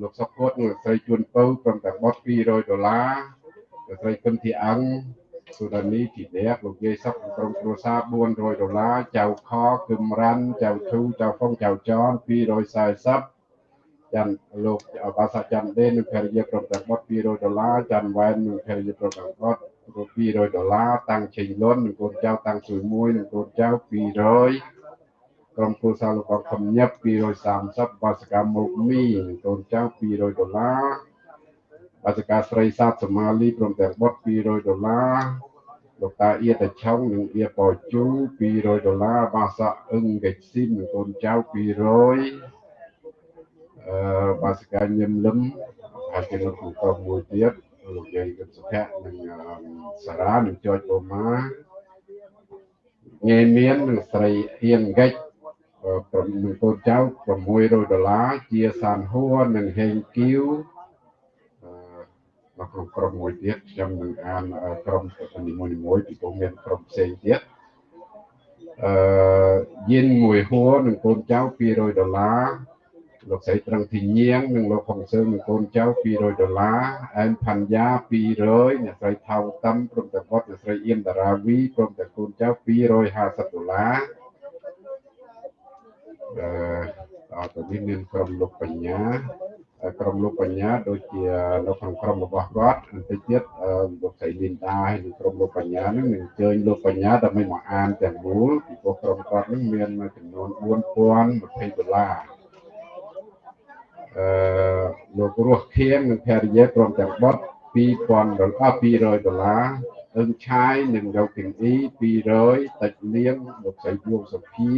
លោកសុកគតនិងស្រីជួនពៅព្រមទាំងបត់200ដុល្លារលោកស្រីគឹមធីអង្គសុដានីទីដេកលោកយាយសុកក្រុមគ្រួសារ400ដុល្លារចៅខគឹមរ៉ាន់ចៅធូចៅហ្វុងចៅចន240 ចាំលោកបាសាចាំដេននិងភរិយាក្រុមទាំងបត់200ដុល្លារចាំវ៉ែននិងភរិយាក្រុមទាំងបត់200ដុល្លារតាំងជ័យលុននិងកូនចៅតាំងជួយមួយនិងកូនចៅ200ក្រុមគ្រួសារលោកបងខំញឹប230បាសកម្មមុខមីកូនចៅ200ដុល្លារបាសកាស្រីសាទសមាលីព្រមទាំងបុត200ដុល្លារលោកតាអៀតឆុងនិងអៀប៉ជូ200ដុល្លារបាសកអឹងកេចស៊ីននិងកូនចៅ200 អឺបាសកាញឹមលឹមហើយជាលោកក្រុមមួយទៀតលោកយាយកឹមសុភ័ក្រនិងសារ៉ានិងចចបូម៉ាងាយមាននិងស្រីអៀងកេចកូនចៅ600ដុល្លារជាសានហួរនិងហេងគីវនៅក្នុងក្រុមមួយទៀតខ្ញុំនឹងអានក្រុមនីមួយៗពីព្រោះមានក្រុមផ្សេងទៀតអឺយិនមួយហួរនិងកូនចៅ200ដុល្លារ លោកស្រីត្រឹងធីញៀងនិងលោកហុងសើនិងកូនចៅ200ដុល្លារអែមផាន់យ៉ា200អ្នកស្រីថៅតំព្រមទាំងគាត់អ្នកស្រីអៀនតារាវីព្រមទាំងកូនចៅ250ដុល្លារអឺតទៅនេះមានក្រុមលោកបញ្ញាក្រុមលោកបញ្ញាដូចជានៅក្នុងក្រុមរបស់គាត់បន្តិចទៀតលោកស្រីលីនដាហើយនិងក្រុមលោកបញ្ញានឹងនឹងអញ្ជើញលោកបញ្ញាដើម្បីមកអានទាំងមូលពីព្រោះក្រុមគាត់នឹងមានចំនួន4020ដុល្លារ អឺលោករស់ខៀងនិងភរិយាព្រមទាំងបុត2000ដុល្លារ200ដុល្លារអឹងឆាយនិងយកទាំងអ៊ី200តិចលៀងលោកស្រីយងសុភា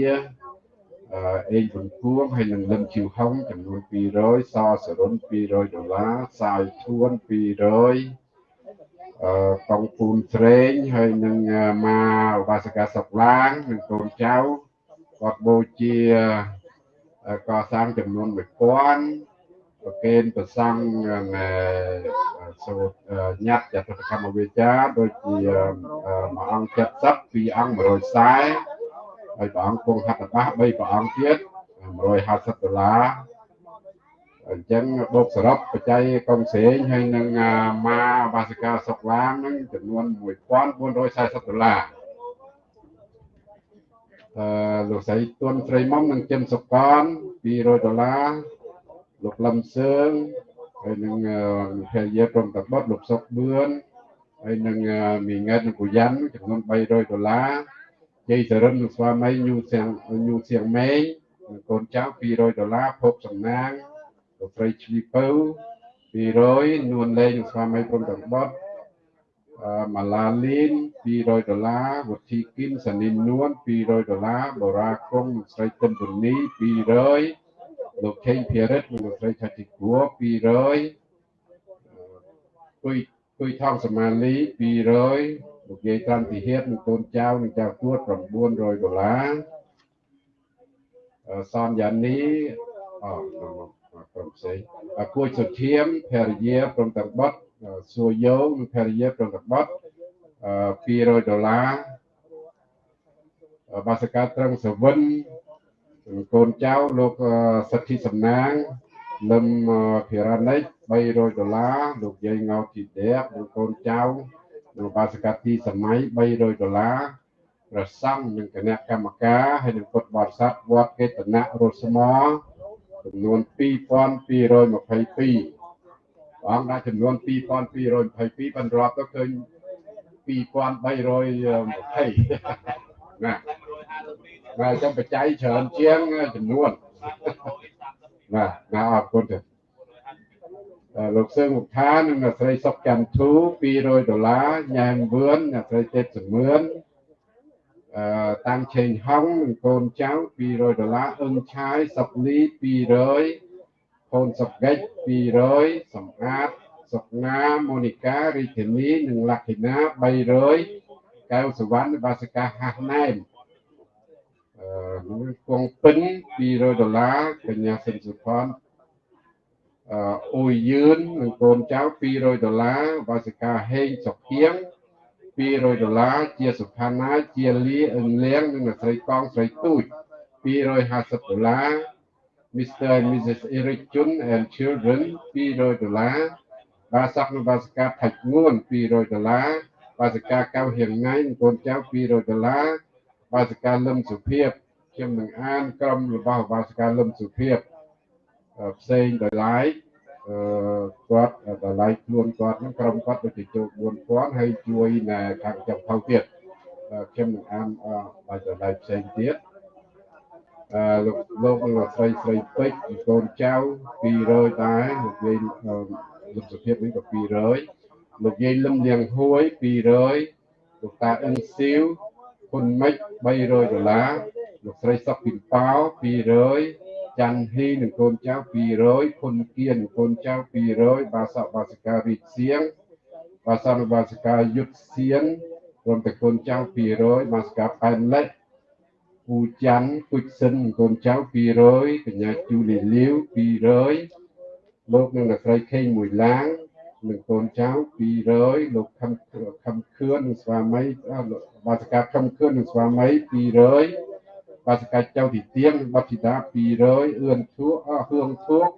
អេងបង្គួងហើយនឹងលឹមជីវហុងចំនួន200សសរុន200ដុល្លារសាយធួន200អឺកងពូនស្រេងហើយនឹងម៉ាឧបាសិកាសុកឡាងនិងកូនចៅគាត់បូជា កសាងចំនួន1000ប្រកេនប្រសង់សូត្រញ៉ាត់ចតុកម្មវិជ្ជាដូចជាមួយអង្គ70ពីអង្គ140ហើយព្រះអង្គគង់ហត្ថបាស3ព្រះអង្គទៀត150ដុល្លារអញ្ចឹងបូកសរុបបច្ច័យកងស្រេងហើយនឹងម៉ាបាសិកាសុកឡាងហ្នឹងចំនួន1440ដុល្លារអឺ លោកស្រីទួនស្រីមុំនិងចិនសុកន200ដុល្លារលោកលឹមសឿងហើយនឹងភរិយាព្រមតបុតលោកសុកបឿនហើយនឹងមីង៉ែតនិងពូយ៉ាន់ចំនួន300ដុល្លារជ័យសរិននិងស្វាមីញូសៀងញូសៀងម៉េងនិងកូនចៅ200ដុល្លារភពសំណាងលោកស្រីឈ្លីពៅ200នួនលេងនិងស្វាមីព្រមទាំងបុតអឺ ម៉ាឡាលីន200ដុល្លារវុធីគីនសានីននួន200ដុល្លារបូរ៉ាគង់និងស្រីតិនពនី200លោកខេងភារិតនិងលោកស្រីឆាជីគួ200គុយគុយថងសមាលី200លោកយាយក្រាន់ទីហេតនិងកូនចៅនិងចៅទួត900ដុល្លារសនយ៉ានីអក្រុមផ្សេងគួយសុធៀមភរិយាព្រមទាំងបុត សួរយោនិងភរិយាព្រមទាំងបុត200ដុល្លារបាសកាត្រឹងសវិនកូនចៅលោកសិទ្ធិសំណាងលឹមភិរណិច300ដុល្លារលោកយាយងោទីដេកនិងកូនចៅនៅបាសកទីសម័យ300ដុល្លារប្រសង់និងគណៈកម្មការហើយនិងពុទ្ធបរិស័ទវត្តកេតនៈរស្មចំនួន2222ព្រះ អង្គដាក់ចំនួន2222បានរាប់ទៅឃើញ2320ណាបាទចាំបច្ច័យច្រើនជាងចំនួនណាណាអរគុណទេលោកសឿងមុខថានិងអ្នកស្រីសុកច័ន្ទធូ200ដុល្លារញ៉ែមវឿនអ្នកស្រីទេពសមឿនអឺតាំងឆេងហុងនិងកូនចៅ200ដុល្លារអឹងឆាយសុកលី200 កូនសុកកិច្ច200សំអាតសុកណាម៉ូនីការីធានីនិងលក្ខិណា300កៅសវណ្ណបាសិកាហាស់ណែមអឺគង់ពិន200ដុល្លារកញ្ញាសិនសុផនអឺអ៊ុយយឿននិងកូនចៅ200ដុល្លារបាសិកាហេងសុខៀង200ដុល្លារជាសុផាណាជាលីអឹងលៀងនិងអ្នកស្រីកងស្រីទូច250ដុល្លារ Mr. and Mrs. Eric Chun and children 200ដុល្លារបាសកនិងបាសិកាថាច់ងួន200ដុល្លារបាសិកាកៅហៀងណៃនិងកូនចៅ200ដុល្លារបាសិកាលឹមសុភាព ខ្ញុំនឹងអានក្រុមរបស់បាសិកាលឹមសុភាពផ្សេងដោយឡែកអឺគាត់តម្លៃខ្លួនគាត់ហ្នឹងក្រុមគាត់ទៅជោគ4000ហើយជួយនៅខាងចំផៅទៀតខ្ញុំនឹងអានបាយតម្លៃផ្សេងទៀតអឺ លោកលោកលោកស្រីស្រីពេជ្រកូនចៅ200ដែរលោកយាយលោកសុភាពនេះក៏200លោកយាយលឹមលៀងហួយ200លោកតាអឹងស៊ីវហ៊ុនមិច300ដុល្លារលោកស្រីសុកពីប៉ោ200ច័ន្ទហ៊ីនិងកូនចៅ200ភុនគៀនកូនចៅ200បាសកបាសិការីកសៀងបាសកបាសិកាយុទ្ធសៀនរួមទាំងកូនចៅ200បាសិកាប៉ែនលេខ ពូច័ន្ទគុជសិនកូនចៅ200កញ្ញាជូលីលាវ200លោកនិងអ្នកស្រីខេងមួយឡាងនិងកូនចៅ200លោកខំខំខឿននិងស្វាមីបាសិកាខំខឿននិងស្វាមី200បាសកាច់ចៅទីទៀងបទធីតា200អឿនធួអហឿងធួក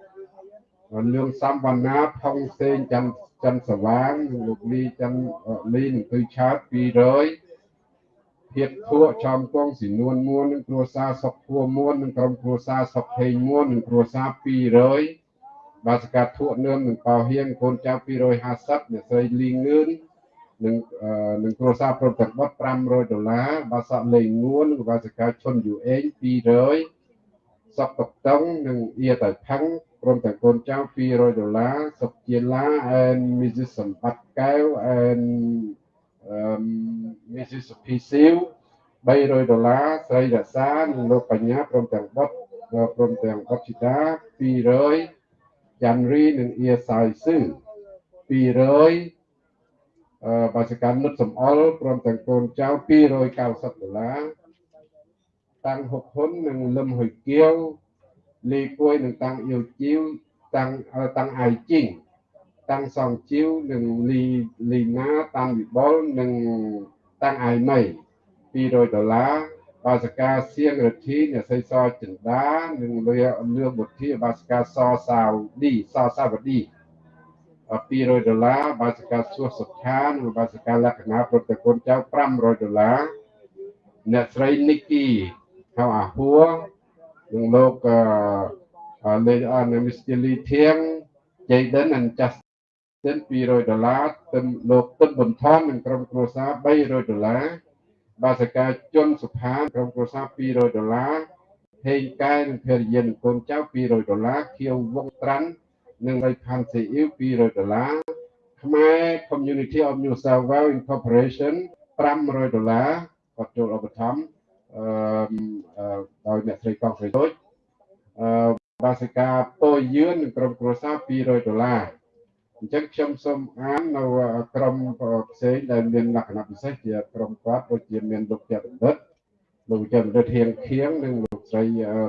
លឿងសំវណ្ណាផុងសេងច័ន្ទច័ន្ទសវាងលោកលីច័ន្ទលីនឹងគឺឆាត200 ភាពធួចំគង់ស៊ីនួនមួននឹងគ្រួសារសុកធួមួននឹងក្រុមគ្រួសារសុកហេងមួននឹងគ្រួសារ200បាសកាធួនឿមនឹងកោហៀងកូនចៅ250អ្នកស្រីលីងងឿននឹងនឹងគ្រួសារព្រមទាំងបុត500ដុល្លារបាសក់លេងងួននិងបាសិកាឈុនយូអេង200សក់តុកតុងនិងអៀតៃផាំងព្រមទាំងកូនចៅ200ដុល្លារសុកជាឡា and Mrs សម្បត្តិកែវ and um Mrs សុភីស៊ីវ300ដុល្លារស្រីរក្សានិងលោកបញ្ញាព្រមទាំងបុតព្រមទាំងបុតជីតា200ចាន់រីនិងអៀសាយស៊ឺ200បាសកម្មនុតសំអល់ព្រមទាំងកូនចៅ290ដុល្លារតាំងហុកហ៊ុននិងលឹមហ៊ុយគៀវលីគួយនិងតាំងអ៊ីវជីវតាំងតាំងអាយជីង តាំងសំជីវនិងលីលីណាតាំងវិបុលនិងតាំងអាយមី200ដុល្លារបាសកាសៀងរទ្ធីអ្នកសីសចិន្តានិងលឿលឿបុទ្ធាបាសកាសសាវឌីសសាវឌី200ដុល្លារបាសិកាសួសុខានិងបាសិកាលក្ខណៈប្រតិគុណចៅ500ដុល្លារអ្នកស្រីនីគីហៅអាហួរនិងលោកអឺលេអនមីស្ទីលីធៀង Jaden and Justin 200ដុល្លារទឹកលោកទឹកបន្ថននិងក្រុមគ្រួសារ300ដុល្លារបាសិកាជុនសុផានក្រុមគ្រួសារ200ដុល្លារហេងកែនិងភរិយានិងកូនចៅ200ដុល្លារខៀវវងត្រាន់និងរៃផាន់ស៊ីអ៊ីវ200ដុល្លារខ្មែរ Community of New South Wales Incorporation 500ដុល្លារគាត់ចូលឧបត្ថម្ភអឺដោយអ្នកស្រីកងស្រីដូចអឺបាសិកាពោយឿននិងក្រុមគ្រួសារ200ដុល្លារ អញ្ចឹងខ្ញុំសូមអាននៅក្រុមផ្សេងដែលមានលក្ខណៈពិសេសជាក្រុមគាត់ដូចជាមានលោកចន្ទិតលោកចន្ទិតហៀងខៀងនិងលោកស្រី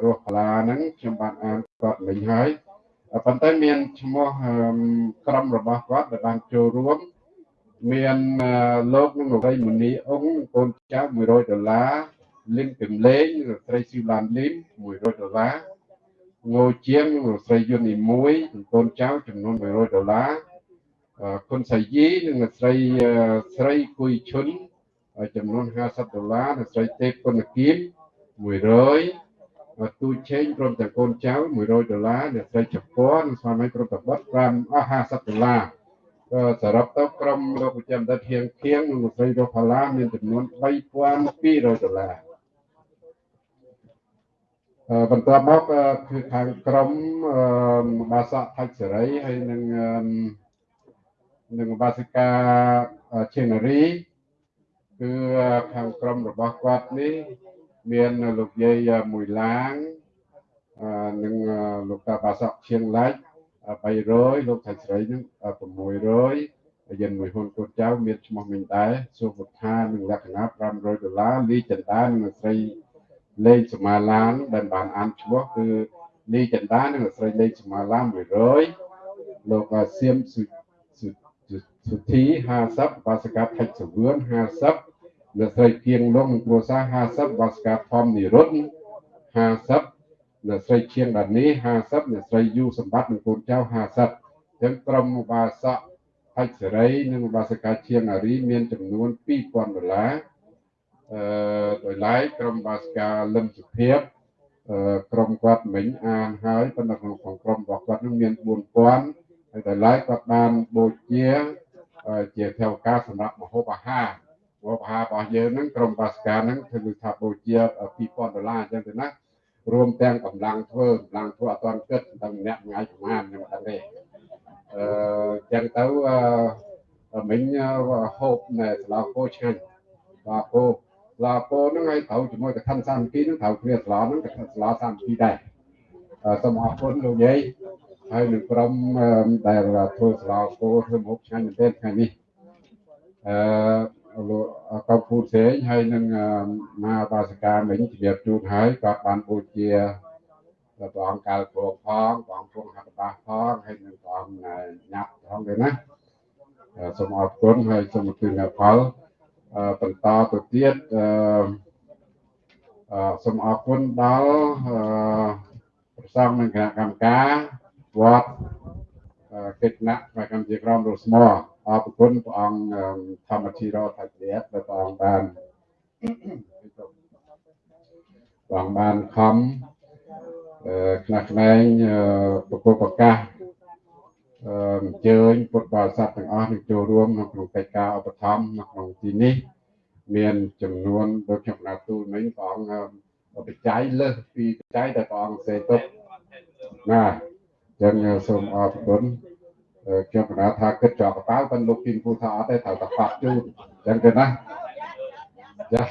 រស់កាឡាហ្នឹងខ្ញុំបានអានគាត់មិញហើយប៉ុន្តែមានឈ្មោះក្រុមរបស់គាត់ដែលបានចូលរួមមានលោកនិងលោកស្រីមនីអង្គកូនចៅ100ដុល្លារលីនពឹមលេងស្រីស៊ីវឡានលីន100ដុល្លារ ងោជាងនិងស្រីយុននីមួយកូនចៅចំនួន100ដុល្លារគុណសៃយីនិងស្រីស្រីគួយឈុនចំនួន50ដុល្លារនិងស្រីទេពគុណគៀម100ទូឆេងព្រមទាំងកូនចៅ100ដុល្លារអ្នកស្រីជប៉ុនស្វាមីព្រមទាំងបុត្រ5អស់50ដុល្លារក៏សរុបទៅក្រុមលោកប្រចាំដិតហៀងខៀងនិងលោកស្រីរស់ផាឡាមានចំនួន3200ដុល្លារអឺ បន្ទាប់មកអឺគឺខាងក្រមអឺបាសកថាច់សេរីហើយនឹងអឺនឹងបាសិកាឈេនារីគឺខាងក្រមរបស់គាត់នេះមានលោកយាយមួយឡាងអឺនិងលោកតាបាសកឈៀងឡាច់300លោកថាច់ស្រីនឹង600យានមួយហ៊ុនកូនចៅមានឈ្មោះមិញដែរសុវថានិងលក្ខណៈ500ដុល្លារលីចន្ទានិងស្រី លេងសមាឡានដែលបានអានឈ្មោះគឺលីចន្ទានិងស្រីលេងសមាឡាន100លោកសៀមសុសុធី50បាសកាថិចសវឿន50អ្នកស្រីគៀងលងនិងគ្រួសារ50បាសកាធំនិរុទ្ធ50អ្នកស្រីឈៀងដានី50អ្នកស្រីយូសម្បត្តិនិងកូនចៅ50ចឹងក្រុមបាសកហិចសេរីនិងបាសកាឈៀងអារីមានចំនួន2000ដុល្លារអឺ ដោយឡែកក្រុមបាសកាលឹមសុភាពអឺក្រុមគាត់មិញអានហើយប៉ុន្តែក្នុងក្រុមរបស់គាត់នឹងមាន4000ហើយដោយឡែកគាត់បានបូជាជាថវិកាសម្រាប់មហូបអាហារមហូបអាហាររបស់យើងហ្នឹងក្រុមបាសកាហ្នឹងគឺថាបូជា2000ដុល្លារអញ្ចឹងទៅណារួមទាំងកម្លាំងធ្វើកម្លាំងធ្វើអត់ទាន់គិតដល់ម្នាក់ថ្ងៃប្រហែលខ្ញុំអត់ដឹងទេអឺចឹងទៅអឺមិញហូបនៅស្លោគោឆ្ងាញ់ស្លោគោ ស្លោគោហ្នឹងឲ្យត្រូវជាមួយកឋិនសាមគ្គីហ្នឹងត្រូវគ្នាស្លោហ្នឹងកឋិនស្លោសាមគ្គីដែរសូមអរគុណលោកយាយហើយនឹងក្រុមដែលធ្វើស្លោគោធ្វើមុខឆ្ងាញ់មែនទែនថ្ងៃនេះអឺលោកកោពូសេងហើយនឹងមកបាសកាមិញជម្រាបជូនហើយគាត់បានបូជាព្រះអង្គកាលព្រមផងព្រះអង្គពុទ្ធហត្ថបាសផងហើយនឹងព្រះអង្គញ៉ាប់ផងទៅណាសូមអរគុណហើយសូមអរគុណផល បន្តទៅទៀតអឺសូមអរគុណដល់ប្រសងនឹងគណៈកម្មការវត្តកិច្ចណៈផ្នែកកម្មជាក្រមរស្មអរគុណព្រះអង្គធម្មជីរោថាជ្រាបដែលព្រះអង្គបានព្រះអង្គបានខំខ្នះខ្នែងប្រកបប្រកាស អញ្ជើញពុទ្ធបរិស័ទទាំងអស់នឹងចូលរួមក្នុងកិច្ចការឧបត្ថម្ភនៅក្នុងទីនេះ មានចំនួនដូចខ្ញុំណាទូលមិញព្រះអង្គបច្ច័យលើសពីបច្ច័យដែលព្រះអង្គសេទុកណាចឹងសូមអរគុណខ្ញុំកណាថាគិតចោលកប៉ាល់ប៉ុន្តែលោកពីពូថាអត់ទេត្រូវតែប៉ាក់ជូនចឹងទៅណាចា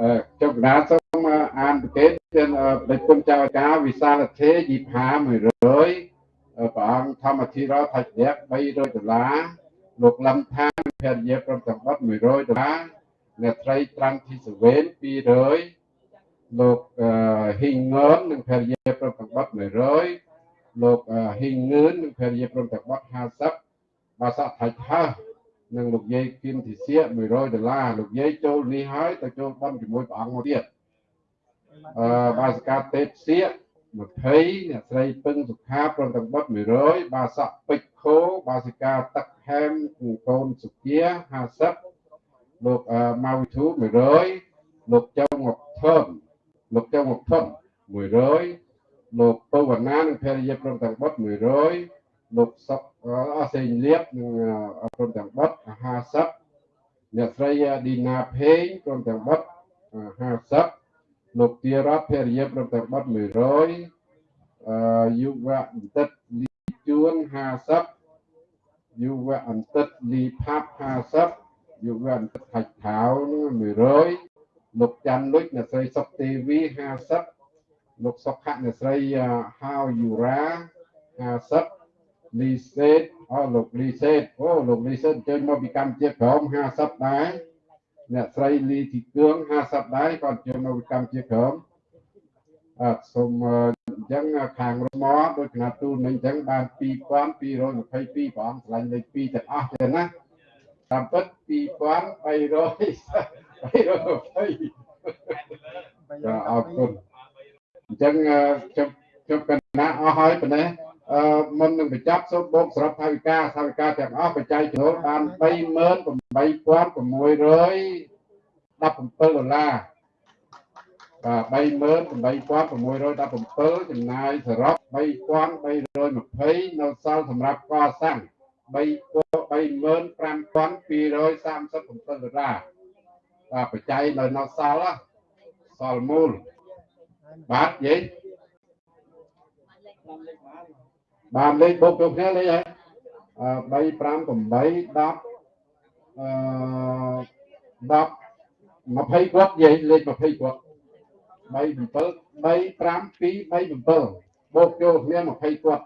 អឺខ្ញុំកណាសូម អានប្រកេតទាំងបេគុណចៅការវិសាលធេយីផា100ព្រះអង្គធម្មធិរោថច្ចៈ300ដុល្លារលោកលំថានភរិយាព្រមទាំងបុត100ដុល្លារអ្នកត្រីត្រាំធីសវេន200លោកហ៊ីងងននិងភរិយាព្រមទាំងបុត100លោកហ៊ីងងឿននិងភរិយាព្រមទាំងបុត50បាសកថាច់ហើនិងលោកយាយគៀនធីសៀ100ដុល្លារលោកយាយចូលនេះហើយទៅចូលបន់ជាមួយព្រះអង្គមកទៀតអឺ បាសកាទេពសៀ20អ្នកស្រីពឹងសុខាព្រមទាំងបុត100បាសកពេជ្រខោបាសិកាទឹកហែមកូនសុគា50លោកម៉ៅធូ100លោកចៅងប់ធំលោកចៅងប់ធំ100លោកពវណ្ណានិងភរិយាព្រមទាំងបុត100លោកសុកអសេងលៀបនិងព្រមទាំងបុត50អ្នកស្រីឌីណាភេងព្រមទាំងបុត50 លោកទារ៉ាភរិយាព្រមទាំងបុត100អឺយុវៈបន្តិតលីជួន50យុវៈអន្តិតលីផាប់50យុវៈអន្តិតខាច់ខោ100លោកច័ន្ទលុចអ្នកស្រីសុកទេវី50លោកសុខៈអ្នកស្រីហាវយូរ៉ា50លីសេតអូលោកលីសេតអូលោកលីសេតជើញមកពីកម្ពុជាក្រម50ដែរ អ្នកស្រីលីទីគឿង50ដែរគាត់ជើញមកពីកម្ពុជាក្រមអត់សូមអញ្ចឹងខាងរមដូចគណៈទូលមិញអញ្ចឹងបាន2222ព្រះអង្គឆ្លាញ់លេខ2ទាំងអស់ទេណាតាមពិត2300 320ចាអរគុណអញ្ចឹងខ្ញុំខ្ញុំកណាអស់ហើយប៉ុណ្ណេះ អឺមុននឹងបញ្ចប់សូមបូកសរុបថវិកាថវិកាទាំងអស់បច្ច័យចំណូលបាន38617ដុល្លារបាទ38617ចំណាយសរុប3320នៅសល់សម្រាប់កសាង35237ដុល្លារបាទបច្ច័យនៅនៅសល់សល់មូលបាទនិយាយ បានលេខបុកចូលគ្នាលេខហើយអឺ3 5 8 10អឺ10 20គាត់និយាយលេខ20គាត់3 7 3 5 2 3 7បូកចូលគ្នា20គាត់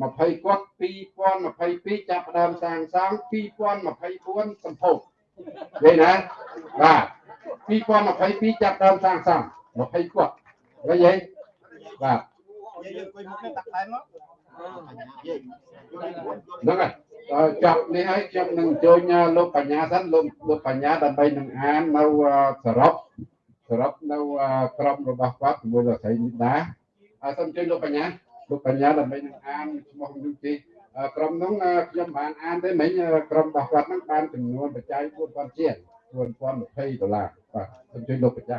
20គាត់2022ចាប់ផ្ដើមសាងសង់2024សម្ពោធនិយាយណាបាទ2022ចាប់ដើមសាងសង់20គាត់វិញហីបាទ ហ្នឹងហើយអឺចាប់នេះហើយខ្ញុំនឹងអញ្ជើញលោកបញ្ញាសិនលោកលោកបញ្ញាដើម្បីនឹងអាននៅសរុបសរុបនៅក្រុមរបស់គាត់ជាមួយលោកស្រីនិដាអើសូមអញ្ជើញលោកបញ្ញាលោកបញ្ញាដើម្បីនឹងអានឈ្មោះនឹងទីក្រុមនោះខ្ញុំបានអានទេមិញក្រុមរបស់គាត់ហ្នឹងបានចំនួនបច្ច័យ4000ជាង4020ដុល្លារបាទសូមអញ្ជើញលោកបញ្ញា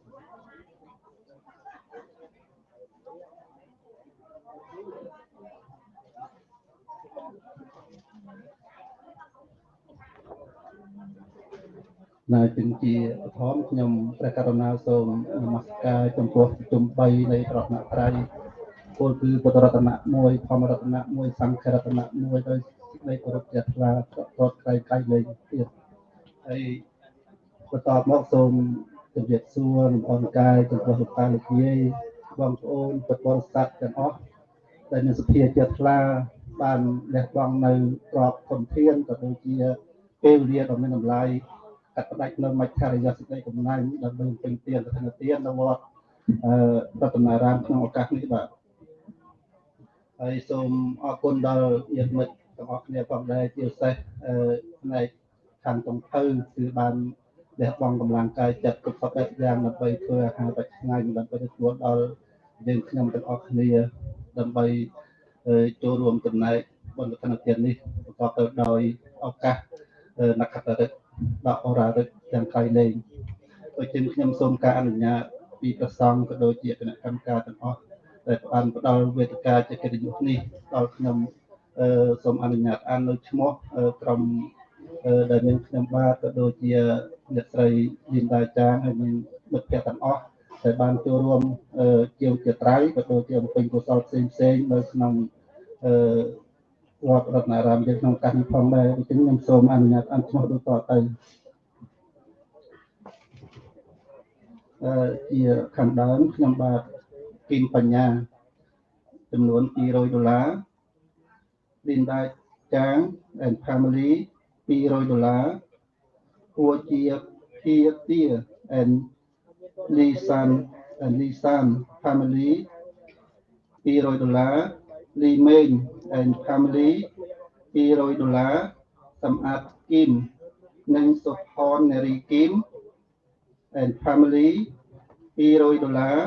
នៅជំជាបឋមខ្ញុំព្រះករុណាសូមនមស្ការចំពោះជុំ3នៃរតនត្រ័យពលគឺពុទ្ធរតនៈ1ធម្មរតនៈ1សង្ឃរតនៈ1ដោយសេចក្តីគោរពជ្រះថ្លាប្រតក្រៃកាយលេងទៀតហើយបន្តមកសូមជម្រាបសួរលំអរកាយចំពោះលោកតាលោកយាយបងប្អូនពុទ្ធបរិស័ទទាំងអស់ដែលមានសភាជ្រះថ្លាបានលះបង់នៅក្របធនធានក៏ដូចជាពេលវេលាដ៏មានតម្លៃ កាត់ផ្ដាច់នៅមជ្ឈរិយសេចក្តីកំណាញ់ដើម្បីពេញទានប្រធានទាននៅវត្តអឺរតនារាមក្នុងឱកាសនេះបាទហើយសូមអរគុណដល់ញាតិមិត្តទាំងអស់គ្នាផងដែរជាពិសេសអឺផ្នែកខាងតុងភៅគឺបានលះបង់កម្លាំងកាយចិត្តគ្រប់សពបែបយ៉ាងដើម្បីធ្វើអាហារបច្ចថ្ងៃដើម្បីទទួលដល់យើងខ្ញុំទាំងអស់គ្នាដើម្បីចូលរួមចំណែកបុណ្យប្រណិធាននេះប្រកបទៅដោយឱកាសនក្ខតរិទ្ធ ដកអរារិទ្ធទាំងក្រៃលែងដូចជាខ្ញុំសូមការអនុញ្ញាតពីប្រសង់ក៏ដូចជាគណៈកម្មការទាំងអស់ដែលបានផ្ដល់វេទិកាជាកិត្តិយសនេះដល់ខ្ញុំអឺសូមអនុញ្ញាតអាននៅឈ្មោះក្រុមដែលមានខ្ញុំបាទក៏ដូចជាអ្នកស្រីលីនដាចាងហើយនិងមិត្តភ័ក្តិទាំងអស់ដែលបានចូលរួមជាវជាត្រៃក៏ដូចជាអំពេញកុសលផ្សេងផ្សេងនៅក្នុងអឺ វត្តរតនារាមយើងក្នុងកាសនេះផងដែរអញ្ចឹងខ្ញុំសូមអនុញ្ញាតអានឈ្មោះដូចតទៅអឺជាខាងដើមខ្ញុំបាទគីមបញ្ញាចំនួន200ដុល្លារ Linda Chang and family 200ដុល្លារគួជាភាទា and Lisan and Lisan family 200ដុល្លារ Lee Meng and family 200ដុល្លារសម្អាតគីមនិងសុផននារីគីម and family 200ដុល្លារ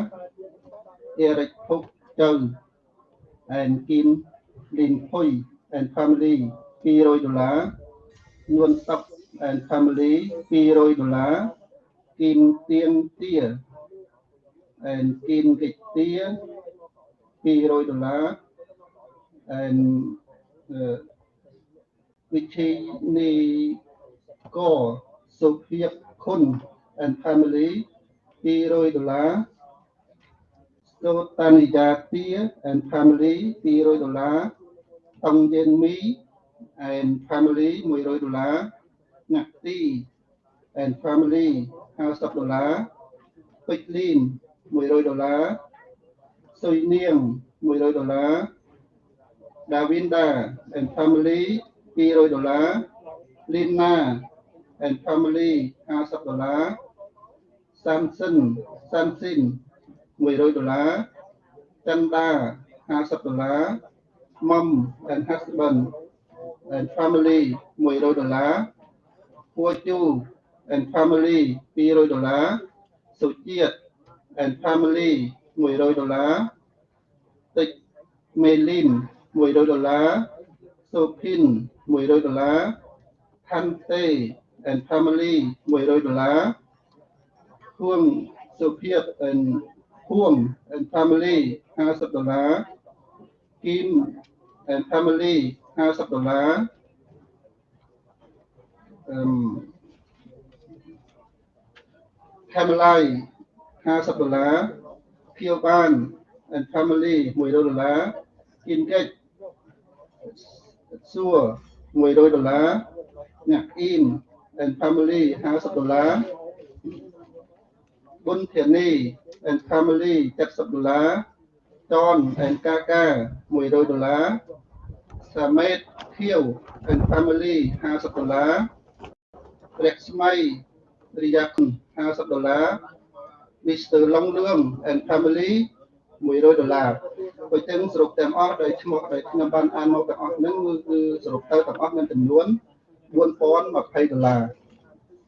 Eric Phúc Châu and Kim Linh Phui and family 200ដុល្លារនួនសុក and family 200ដុល្លារគីមទៀងទា and គីមកិច្ចទា200ដុល្លារ and វិជ័យនីកសុភាពខុន and family 200ដុល្លារសូតានិយាទា and family 200ដុល្លារតង់យេនមី and family 100ដុល្លារណាក់ទី and family 50ដុល្លារពេជ្រលីន100ដុល្លារសុយនាង100ដុល្លារ Davinda and family 200ដុល្លារ Lina and family 50ដុល្លារ Samson Samsin 100ដុល្លារ Chanda 50ដុល្លារ Mom and husband and family 100ដុល្លារ Puchu and family 200ដុល្លារសុជាតិ and family 100ដុល្លារតិចមេលីន 100ដុល្លារសូភីន100ដុល្លារថាន់តេ and family 100ដុល្លារហួងសុភាព and ហួង and family 50ដុល្លារគីម and family 50ដុល្លារអឺម Camelai 50ដុល្លារ Pure Ban and Family 100ដុល្លារ Ingate សួរ100ដុល្លារអ្នកអ៊ីម and Family 50ដុល្លារបុនធានី and Family 70ដុល្លារតន and កាកា100ដុល្លារសាមេតខៀវ and Family 50ដុល្លារព្រះស្មៃរិយាគុណ50ដុល្លារ Mr. Long Lương and Family 100ដុល្លារបើទាំងសរុបទាំងអស់ដោយឈ្មោះដែលខ្ញុំបានអានមកទាំងអស់ហ្នឹងគឺគឺសរុបទៅទាំងអស់មានចំនួន4020ដុល្លារ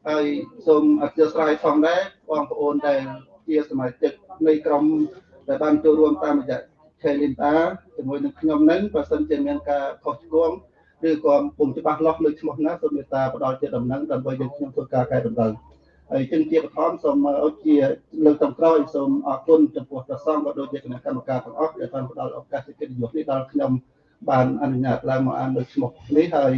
ហើយសូមអធិស្ឋានផងដែរបងប្អូនដែលជាសមាជិកនៃក្រុមដែលបានចូលរួមតាមរយៈ Chelinta ជាមួយនឹងខ្ញុំហ្នឹងបើសិនជាមានការខុសឆ្គងឬក៏ពុំច្បាស់លាស់លើឈ្មោះណាសូមមេត្តាផ្ដល់ជាដំណឹងដើម្បីយើងខ្ញុំធ្វើការកែតម្រូវ ហើយจึងជាបឋមសូមឲ្យជាលើកចុងក្រោយសូមអរគុណចំពោះព្រះសង្ឃក៏ដូចជាគណៈកម្មការទាំងអស់ដែលបានផ្ដល់ឱកាសកិត្តិយសនេះដល់ខ្ញុំបានអនុញ្ញាតឡើងមកអានលើឈ្មោះនេះហើយ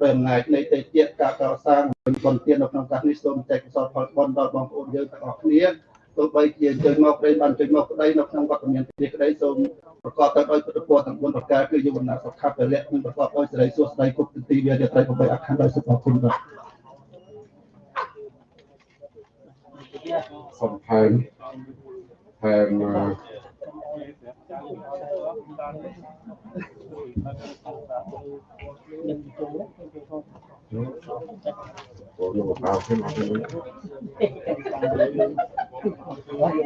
ដោយអំណាចនៃទេពការកសាងបន្ទាននៅក្នុងកាសនេះសូមចែកកសលផលបុណ្យដល់បងប្អូនយើងទាំងអស់គ្នាទោះបីជាជើញមកប្តីបានជើញមកប្តីនៅក្នុងវត្តមានព្រះក្តីសូមប្រកបទៅដោយពុទ្ធពរទាំង4ប្រការគឺយវណ្ណៈសុខៈពលៈនិងប្រកបដោយសេរីសួស្តីគុណទីវារត្រី8អខណ្ឌដោយសុខគុណបាទ សុំថែមថែមអឺចូលយកបោខ្ញុំអត់ទេ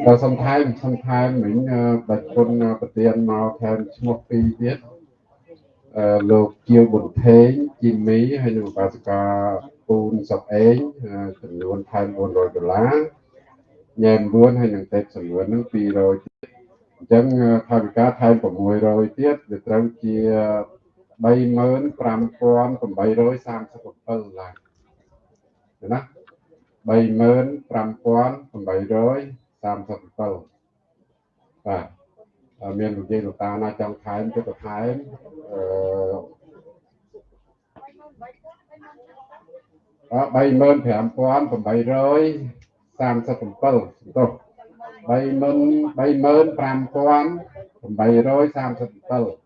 បើសុំថែមសុំថែមមិញអឺបាច់គុណប្រធានមកថែមឈ្មោះពីរទៀតអឺលោកជាវប៊ុនថេងជីមីហើយនិងបាសកាពូនសុកអេងអឺចំនួនថែម400ដុល្លារ ញ៉ែ9ហើយនឹងតេបសំនួននឹង200ទៀតអញ្ចឹងថាវិការថែម600ទៀតវាត្រូវជា35837ដុល្លារណា35837បាទមានលោកយាយលោកតាណាចង់ថែមទៅថែមអឺ35800 37ទោស35837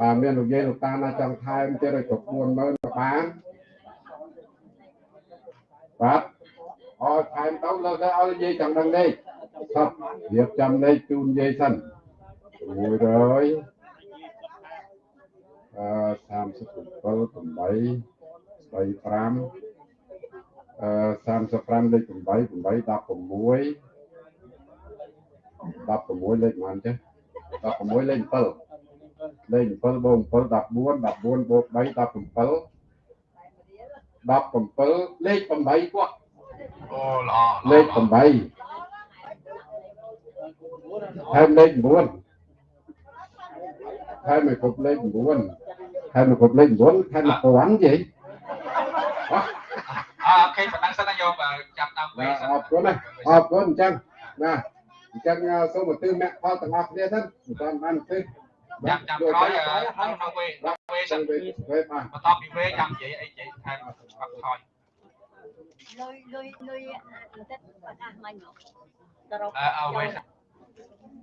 បាទមានលោកយាយលោកតាណាចង់ថែមទៀតឲ្យគ្រប់40000ក៏បានបាទអត់ថែមទៅលើកទៅឲ្យយាយចង់ដឹងនេះសពរៀបចំនេះជូនយាយសិន100អឺ37 8 35 35លេខ8 8 16 16លេខប៉ុន្មានចេះ16លេខ7លេខ7បូក7 14 14បូក3 17 17លេខ8គាត់អូល្អលេខ8ហើយលេខ9ហើយមកគ្រប់លេខ9ហើយមកគ្រប់លេខ9ហើយមកពាន់យីអរ អូខេប៉ុណ្ណឹងសិនណាយកចាប់ដើមវិញសិនអរគុណណាអរគុណអញ្ចឹងណាអញ្ចឹងសូមឧទ្ទិសមគ្គផលទាំងអស់គ្នាសិនមិនតាមបានទេចាំចាំក្រោយក្នុងក្នុងវេវេសិនវេវេបាទបន្ទាប់ពីវេចាំនិយាយអីនិយាយថែមបាត់ថយលុយលុយលុយបន្តិចបាត់អស់មិញមកសរុបអឺអើវេសិន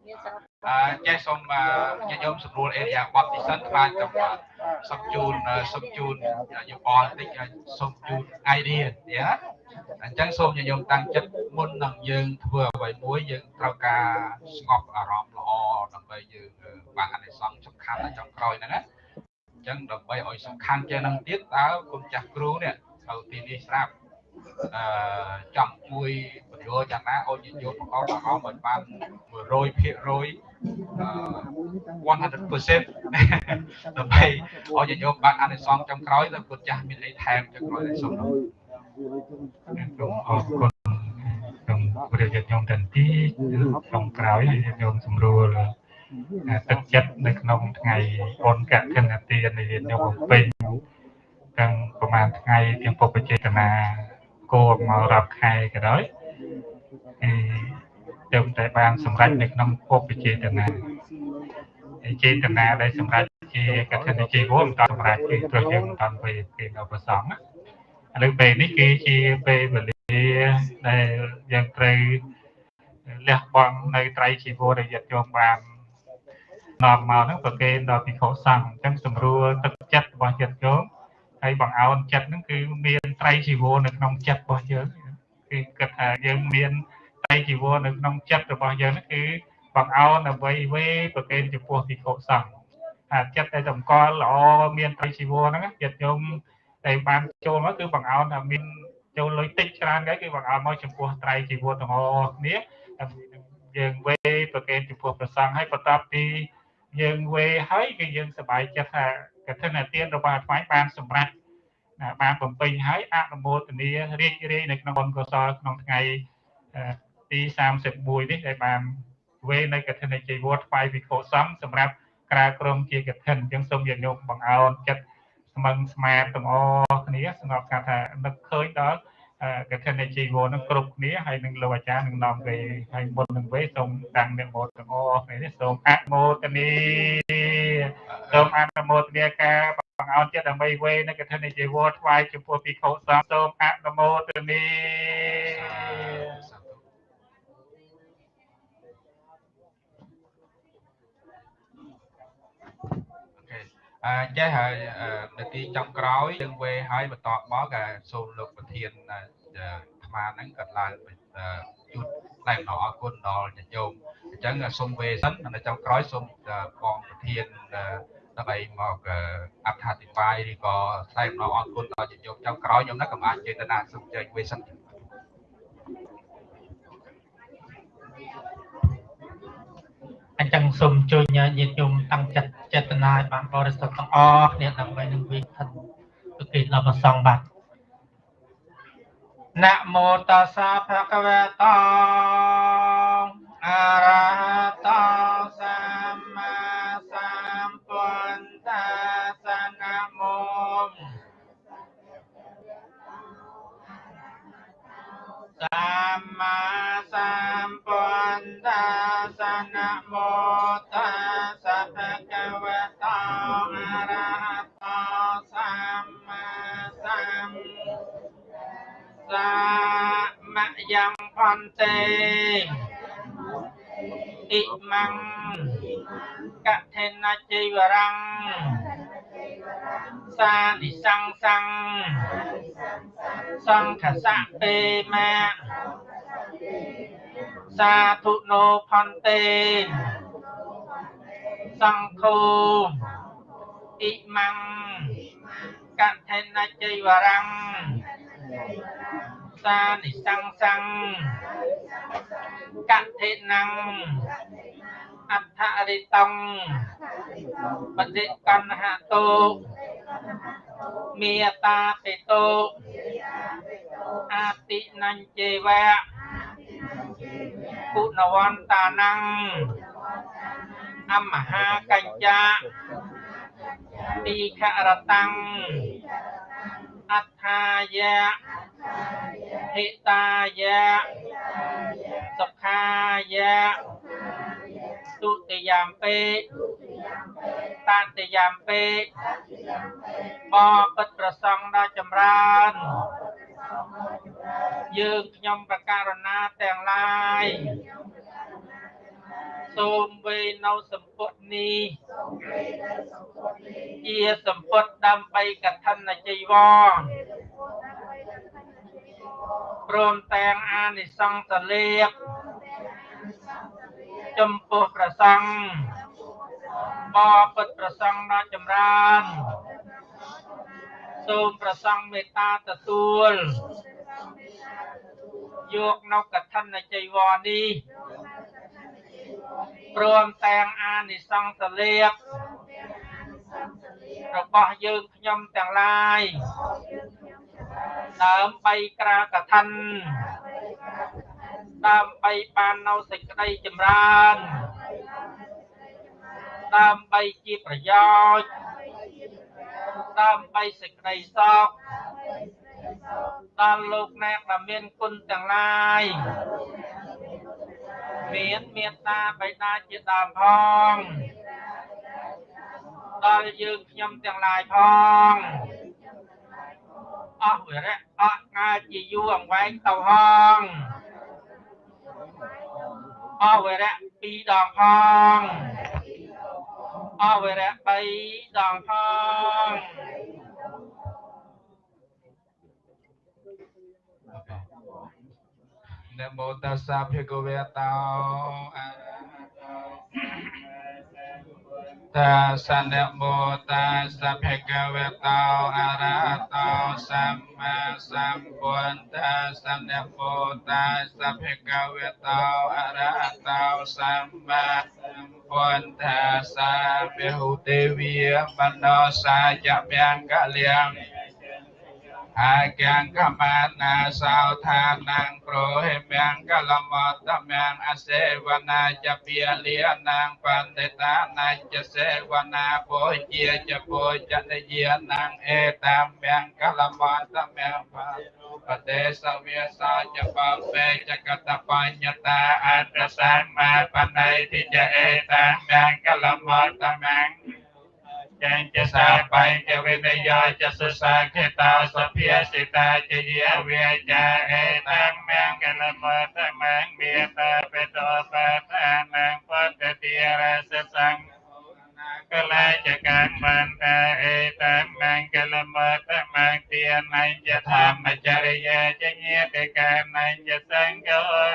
មានសរុប អឺចេះសូមញាតិញោមស្រួលអេរីយ៉ាបត់ទីសិនខ្លាចទៅសុំជូនសុំជូនយោបល់តិចសុំជូន idea យ៉ាអញ្ចឹងសូមញាតិញោមតាំងចិត្តមុននឹងយើងធ្វើអ្វីមួយយើងត្រូវការស្ងប់អារម្មណ៍ល្អដើម្បីយើងបានអនិសង្ឃសំខាន់នៅចុងក្រោយហ្នឹងណាអញ្ចឹងដើម្បីឲ្យសំខាន់ជាងនឹងទៀតតើគុណចាស់គ្រូនេះត្រូវទីនេះស្រាប់ អឺចង់ជួយបញ្យល់យ៉ាងណាឲ្យញាតិញោមប្រកបអារម្មណ៍ឲ្យបាន100%អឺ100%ដើម្បីឲ្យញាតិញោមបានអានិសង្ឃចុងក្រោយទៅគុណចាស់មានអីថែមចុងក្រោយសូមអរគុណអរគុណព្រះញាតិញោមទាំងទីក្នុងក្រោយញាតិញោមសម្រួលទឹកចិត្តនៅក្នុងថ្ងៃបុណ្យកឋិនទាននៃញាតិញោមបំពេញទាំងប្រហែលថ្ងៃទាំងពុព្វចេតនា គោមករាប់ខែក៏ដោយគឺទៅតែបានសម្រេចនៅក្នុងពុព្វចេតនាចេតនាដែលសម្រេចជាកឋិនជីវមិនតសម្រេចគឺព្រោះយើងមិនតាន់ពេលគេនៅប្រសងណាឥឡូវពេលនេះគឺជាពេលវេលាដែលយើងត្រូវលះបង់នៅត្រៃជីវរដែលយត្តយោមបាននាំមកហ្នឹងប្រគេនដល់ភិក្ខុសង្ឃអញ្ចឹងសម្រួលទឹកចិត្តរបស់យត្តយោម ហើយបង្អោនចិត្តហ្នឹងគឺមានត្រៃជីវរនៅក្នុងចិត្តរបស់យើងគឺគិតថាយើងមានត្រៃជីវរនៅក្នុងចិត្តរបស់យើងហ្នឹងគឺបង្អោនអ្វីវេប្រគេនចំពោះភិក្ខុសង្ឃអាចិត្តដែលតម្កល់ល្អមានត្រៃជីវរហ្នឹងយត្តយោមតែបានចូលមកគឺបង្អោនថាមានចូលលុយតិចច្រើនគេគឺបង្អោនមកចំពោះត្រៃជីវរទាំងអស់គ្នាយើងវេប្រកេនចំពោះប្រសង់ហើយបន្ទាប់ពីយើងវេហើយគឺយើងសប្បាយចិត្តថា កឋិនទានរបស់អាត្មាបានសម្រេចបានបំពេញហើយអនុមោទនារីករាយនៅក្នុងបុណ្យកុសលក្នុងថ្ងៃទី31នេះដែលបានវេនៅកឋិនជីវរថ្វាយវិខោសង្ឃសម្រាប់ក្រាក្រមជាកឋិនអញ្ចឹងសូមញាតិញោមបង្អោនចិត្តស្មឹងស្មាតទាំងអស់គ្នាសម្រាប់ការថានឹកឃើញដល់ កឋិនជីវរនឹងគ្រប់គ្នាហើយនឹងលោកអាចារ្យនឹងនាំវេហើយមុននឹងវេសូមតាំងអ្នកមោទទាំងអស់គ្នានេះសូមអនុមោទនីសូមអនុមោទនាការបង្អោនចិត្តដើម្បីវេនៅកឋិនជីវរថ្វាយចំពោះភិក្ខុសង្ឃសូមអនុមោទនី អញ្ចេះហើយនាទីចុងក្រោយយើងវេហើយបន្តមកក៏សូមលោកប្រធានអាត្មាហ្នឹងក៏ឡើងជូតផ្លែម្ដងអរគុណដល់ញាតិញោមអញ្ចឹងសូមវេសិននៅចុងក្រោយសូមបងប្រធានដើម្បីមកអត្ថាធិប្បាយឬក៏ផ្លែម្ដងអរគុណដល់ញាតិញោមចុងក្រោយខ្ញុំណាក៏អាចចេតនាសូមចែកវេសិន អញ្ចឹងសូមជួយញាតិញោមតាំងចិត្តចេតនាឲ្យបានបរិសុទ្ធទាំងអស់គ្នាដើម្បីនឹងវិខិនប្រគេនដល់ព្រះសង្ឃបាទណាមោតស្សៈភគវតោអរហតោសម្ម្មាសម្ពុទ្ធស្សណាមោតស្សៈភគវតោអរហតោសម្មាសម្សាមយ៉ាងផន្តេអ៊ិមੰកថេនជីវរੰសានិសង្សੰសង្ឃសៈពេមា សាធុណោផន្តេសង្ឃោអ៊ិមੰកថេនជីវរੰសានិសង្សੰកថេនੰ អដ្ឋរិតੰបតិកណ្ហតោមេតាតិតោអតិនញ្ជេវៈគុណវន្តានੰអមហាកញ្ចាទីខរតੰអត្ថាយៈហិតាយៈសុខាយៈ ទុតិយំពេតតិយំពេបបិទ្ធប្រសង់ដ៏ចម្រើនយើងខ្ញុំប្រការណាទាំងឡាយសូមវេនៅសម្ពុតនេះជាសម្ពុតដើម្បីកឋិនជីវរព្រមទាំងអានិសង្សលេប ចំពោះព្រះសង្ឃបបិទ្ធព្រះសង្ឃដ៏ចម្រើនសូមព្រះសង្ឃមេត្តាទទួលយកនៅកឋិនជីវរនេះព្រមទាំងអានិសង្សលេបរបស់យើងខ្ញុំទាំងឡាយដើម្បីក្រាកឋិន ដើម្បីបាននៅសេចក្តីចម្រើនដើម្បីជាប្រយោជន៍ដើម្បីសេចក្តីសុខដល់លោកអ្នកដែលមានគុណទាំងឡាយមានមេត្តាបិតាជាដើមផងដល់យើងខ្ញុំទាំងឡាយផងអស់វិរៈអស់ងាជាយូរអង្វែងទៅហង អវរៈ2ដងផងអវរៈ3ដងផងនមោតសាភិកវេតោអរហតោ តាសនបូតាសភិកវតោអរហតោសម្មាសម្ពុទ្ធាសនបូតាសភិកវតោអរហតោសម្មាសម្ពុទ្ធាសាភិហុទេវីបណ្ដោសាយមង្គលៀង អាកាំងកមាណាសោថានាងប្រហិមយ៉ាងកលមតមយ៉ាងអសេវនាចពាលៀនាងបន្តិតានាចសេវនាពោជាចពោចនយានាងអេតាមយ៉ាងកលមតមយ៉ាងបទេសវាសោចបពេចកតបញ្ញតាអត្តសម្មាបណៃតិចអេតាមយ៉ាងកលមតម យ៉ាងចាញ់ចសាបាយចវិនយោចសសាខេតាសភាសិតាចយាវាចាអេតាមៀងកលមតមងមេតាបេតោបតានាងពតតិរសសង្ឃ កលាចកម្មបានតាអេតាមងកលមតមងទានញ្ញធម្មចរិយាចញាតិកានញ្ញសង្ឃ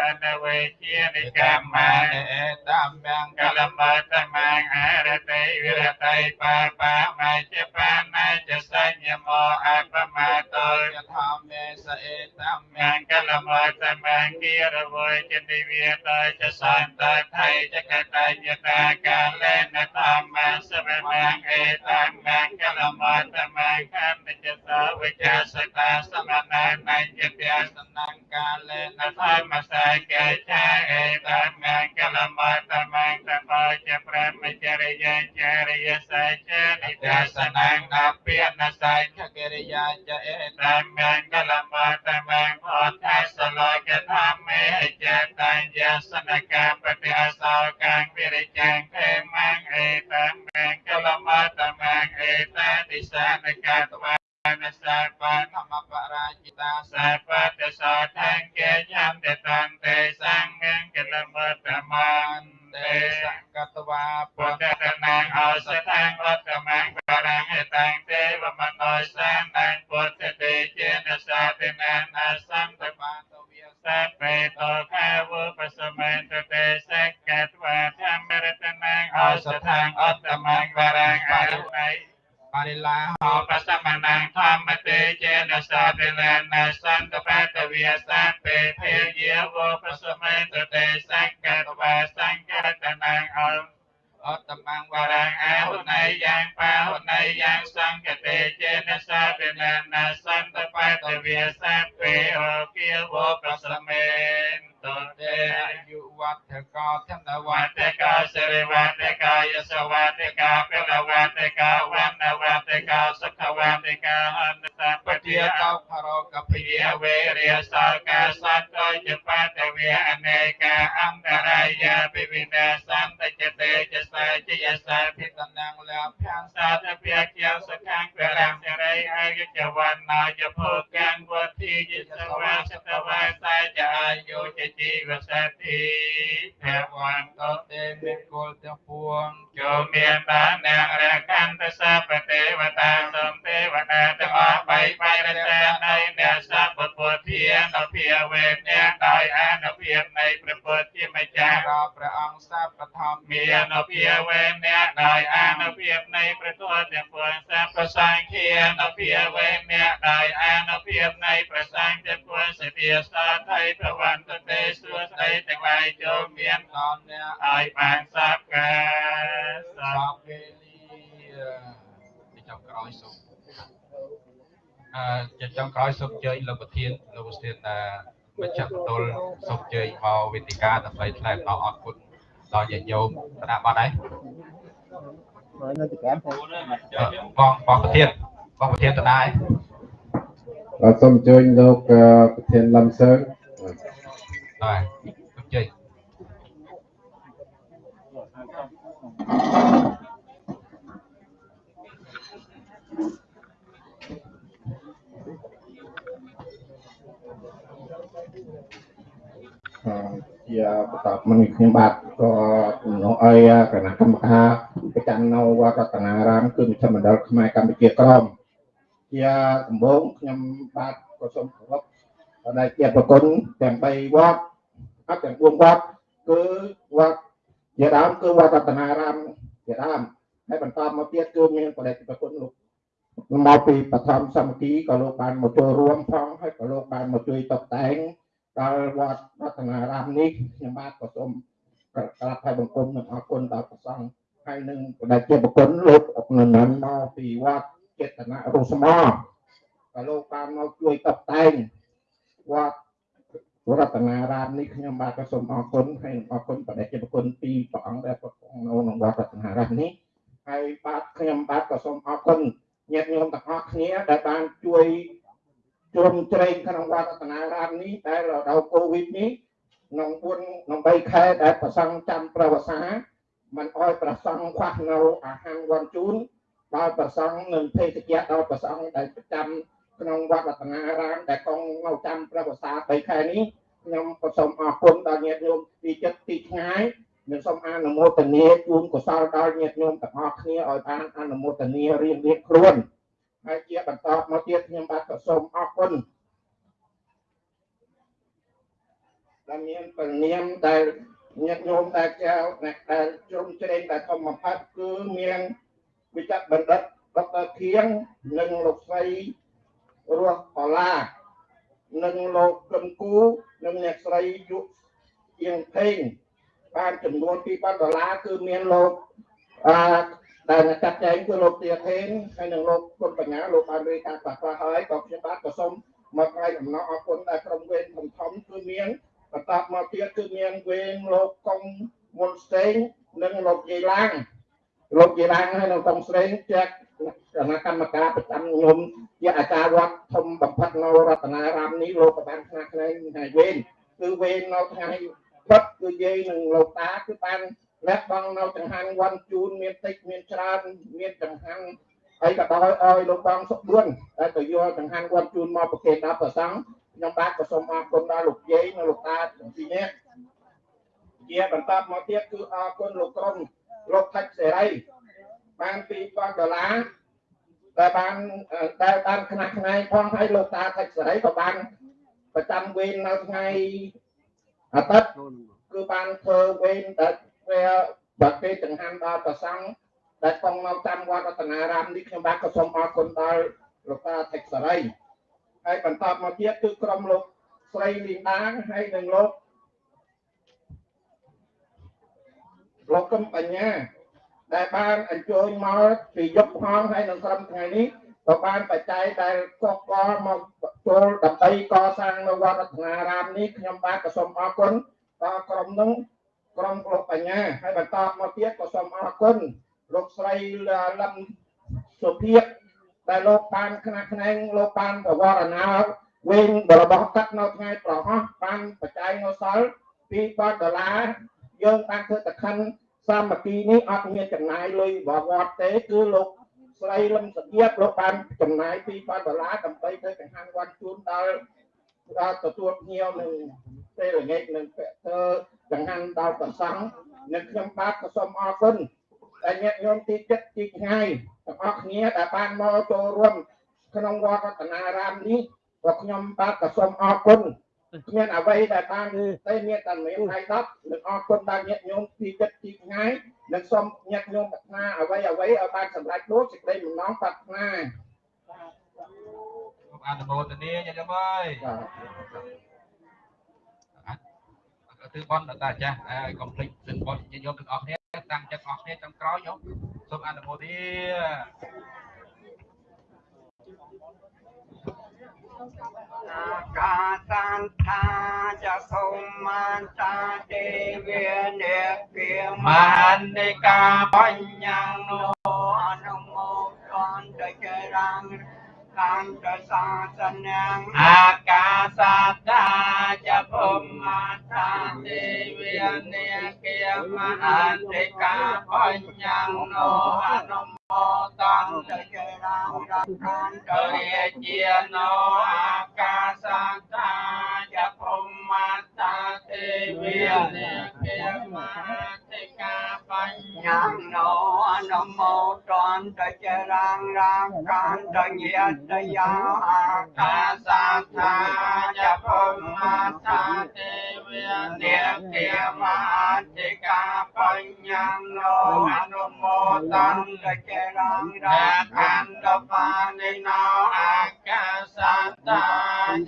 អនវេជានិកម្មអេតាមងកលមតមងអរតិវិរតិបាបាមច្ចបាណាចសញ្ញមោអបមតោយធម្មេសអេតាមងកលមតមងគិរវយចនិវិតោចសន្តថៃចកតញ្ញតាកាលេនធម្មសវមងអេតាមងកលមតមងខណ្ឌចសាវិចាសតាសមណានញ្ញទាសនង្កាលេនធម្មសាកេចាអេតាមងកលមតមងតប ចប្រមចរិយាចារិយសច្ចនិទាសនាងអភិនសច្ចកិរិយាចអេតាមងកលមតមងផតថាសលោកធម្មេចតញ្ញសនកាបតិអសោកាងវិរិចាំងភេមងអេតាមងកលមតមងអេតាទិសានកាតវានសាបធម្មបរាជិតាសាបតសោថង្កេញំតតន្ទេសង្ឃកលមតមន្តទេសង្កត វាពុទ្ធតនាងអសតាំងវត្តមង្បរាងហេតាំងទេវមនោសានាងពុទ្ធទេចេនសាទនានាសំតបាតវិសាបេតោខាវបសមន្តទេសកតវាធម្មរតនាងអសតាំងអត្តមង្បរាងអរុណៃបរិលាហោបសមណាងធម្មទេចេនសាទនានាសន្តបតវិសាពេភេយាវបសមន្តទេស ម្មមានអភិវេអ្នកដោយអនុភាពនៃព្រះទត្តទាំងពួងសពសង្ឃានភិវេអ្នកដោយអនុភាពនៃព្រះសង្ឃទាំងពួងសិទ្ធិសាថៃប្រវន្តទេសួស្ដីទាំងឡាយចូលមានដល់អ្នកឲ្យបានសពការសពវេលាទីចុងក្រោយសូមអឺជាចុងក្រោយសូមអញ្ជើញលោកប្រធានលោកប្រធានមជ្ឈមណ្ឌលសូមអញ្ជើញមកវេទិកាដើម្បីថ្លែងអំណរអរគុណ ដល់ញាតិញោមគណៈបាត់ហើយនៅទីកាមទៅបងបងប្រធានបងប្រធានតដែរបាទសូមអញ្ជើញលោកអឺប្រធានលំសើងបាទអញ្ជើញ ជាបន្តមកនេះខ្ញុំបាទក៏ជំនួសឲ្យគណៈកម្មការប្រចាំនៅវត្តរតនារាមគឺមជ្ឈមណ្ឌលខ្មែរកម្ពុជាក្រមជាដំបូងខ្ញុំបាទក៏សូមគោរពដល់ជាប្រគុណទាំង3វត្តអត់ទាំង4វត្តគឺវត្តជាដើមគឺវត្តរតនារាមជាដើមហើយបន្តមកទៀតគឺមានបដិប្រគុណលោកមកពីបឋមសមាគីក៏លោកបានមកចូលរួមផងហើយក៏លោកបានមកជួយតុបតែង ដល់វត្តរតនារាមនេះខ្ញុំបាទក៏សូមក្រាបហើយបង្គំនិងអរគុណដល់ព្រះសង្ឃហើយនឹងបដិជាប្រគុណលោកអនុន័នមកពីវត្តចេតនរុស្មោក៏លោកបានមកជួយតុបតែងវត្តរតនារាមនេះខ្ញុំបាទក៏សូមអរគុណហើយនឹងអរគុណបដិជាប្រគុណពីព្រះអង្គដែលប្រគល់នៅក្នុងវត្តរតនារាមនេះហើយបាទខ្ញុំបាទក៏សូមអរគុណញាតិញោមទាំងអស់គ្នាដែលបានជួយ ជ្រោមជ្រែងក្នុងវត្តរតនារាមនេះដែលរដូវកូវីដនេះក្នុង4ក្នុង3ខែដែលប្រសង់ចាំប្រវសាมันអោយប្រសង់ខ្វះនៅអាហារវ័នជូនដល់ប្រសង់និងភេសជ្ជៈដល់ប្រសង់ដែលប្រចាំក្នុងវត្តរតនារាមដែលកងនៅចាំប្រវសា3ខែនេះខ្ញុំក៏សូមអរគុណដល់ញាតិញោមទីចិត្តទីឆ្ងាយនិងសូមអនុមោទនាជូនកុសលដល់ញាតិញោមទាំងអស់គ្នាឲ្យបានអនុមោទនារៀងរៀងខ្លួន ហើយជាបន្តមកទៀតខ្ញុំបាទក៏សូមអរគុណដែលមានពលាមដែលញាតិញោមដែលចៅអ្នកដែលជ្រុំជ្រែងដែលធំបំផុតគឺមានវិជ្ជបណ្ឌិតដុកទ័រធៀងនិងលោកស្រីរស់ផល្លានិងលោកកឹមគូនិងអ្នកស្រីយុអៀងភេងបានចំនួន2000ដុល្លារគឺមានលោកអឺ ដែលចាត់ចែងគឺលោកទាធេនហើយនិងលោកគុណបញ្ញាលោកបានរៀបការខ្លះៗហើយក៏ខ្ញុំបាទក៏សូមមកថ្លែងអំណរអគុណដល់ក្រុមវេនធំធំគឺមានបន្តមកទៀតគឺមានវេនលោកកុងមុនស្តេងនិងលោកយាយឡាងលោកយាយឡាងហើយនិងកុងស្តេងជាគណៈកម្មការប្រចាំខ្ញុំជាអាចារ្យវត្តធំបំផុតនៅរតនារាមនេះលោកក៏បានខ្នះខ្នែងហើយវេនគឺវេននៅថ្ងៃពុតគឺយាយនិងលោកតាគឺបាន លះបង់នៅចង្ហាន់វ័នជូនមានតិចមានច្រើនមានចង្ហាន់ហើយក៏ដោយឲ្យលោកបងសុខបួនដែលទៅយកចង្ហាន់វ័នជូនមកប្រគេនដល់ព្រះសង្ឃខ្ញុំបាទក៏សូមអរគុណដល់លោកយាយនិងលោកតាទាំងពីរនាក់ជាបន្តមកទៀតគឺអរគុណលោកក្រុមលោកថាច់សេរីបាន2000ដុល្លារដែលបានដែលបានខ្នះខ្នែងផងហើយលោកតាថាច់សេរីក៏បានប្រចាំវេននៅថ្ងៃអាទិត្យគឺបានធ្វើវេនដែល ពេលបើគេចង្ហាន់ដល់ប្រសង់ដែលកងនៅតាមវត្តរតនារាមនេះខ្ញុំបាទក៏សូមអរគុណដល់លោកតាថេកសរីហើយបន្តមកទៀតគឺក្រុមលោកស្រីលីដាហើយនិងលោកលោកកឹមបញ្ញាដែលបានអញ្ជើញមកពីយប់ផងហើយនៅក្រុមថ្ងៃនេះក៏បានបច្ច័យដែលកកកមកចូលដើម្បីកសាងនៅវត្តរតនារាមនេះខ្ញុំបាទក៏សូមអរគុណដល់ក្រុមនោះ ក្រុមលោកបញ្ញាហើយបន្តមកទៀតក៏សូមអរគុណលោកស្រីលឹមសុភិកដែលលោកបានខ្នះខ្នែងលោកបានប្រវត្តិណាវិញរបស់កាត់នៅថ្ងៃប្រហោះបានបច្ច័យនៅសល់2000ដុល្លារយើងបានធ្វើតខិនសាមគ្គីនេះអត់មានចំណាយលុយបវត្តទេគឺលោកស្រីលឹមសុភិកលោកបានចំណាយ2000ដុល្លារដើម្បីធ្វើចង្ហាន់វត្តជូនដល់ដល់ ទទួលភ្ញៀវនឹងពេលល្ងាចនឹងធ្វើចង្ហាន់ដល់ប្រសង់និងខ្ញុំបាទក៏សូមអរគុណដែលញាតិញោមទីចិត្តទីឆ្ងាយទាំងអស់គ្នាដែលបានមកចូលរួមក្នុងវត្តរតនារាមនេះក៏ខ្ញុំបាទក៏សូមអរគុណគ្មានអ្វីដែលបានតែមានតែមានថ្ងៃ10និងអរគុណដល់ញាតិញោមទីចិត្តទីឆ្ងាយនិងសូមញាតិញោមប្រាថ្នាអ្វីអ្វីឲ្យបានសម្រេចដូចសេចក្តីបំណងប្រាថ្នា អនុមោទនាញាតិអើយអត់ទៅបនដល់តាចាស់ហើយកុំភ្លេចសិនបនញាតិញោមទាំងអស់គ្នាតាំងចិត្តអស់គ្នាតាមក្រោយញោមសូមអនុមោទនាកាសន្តាចសុមានតាទេវនេគាមាននិកាបញ្ញាណោអនុមោទនដោយរាង កានទៅសាសនាងអាកាសាតាចភុមមាតាទេវិនិកិយមអន្តិកាបញ្ញនោអនុមោទនទៅជារាងកានទៅជាណោអាកាសាតាចភុមមាតាទេវិនិកិយមអន្តិ កាបញ្ញនោអនុមោទនទៅជារាងរាងកានទៅញាតយាអាកាសាថាចភុមមាតាទេវិនិកិយមអន្តិកាបញ្ញនោអនុមោទនទៅជារាងរាងកានទៅបានិណោអាកាសាតា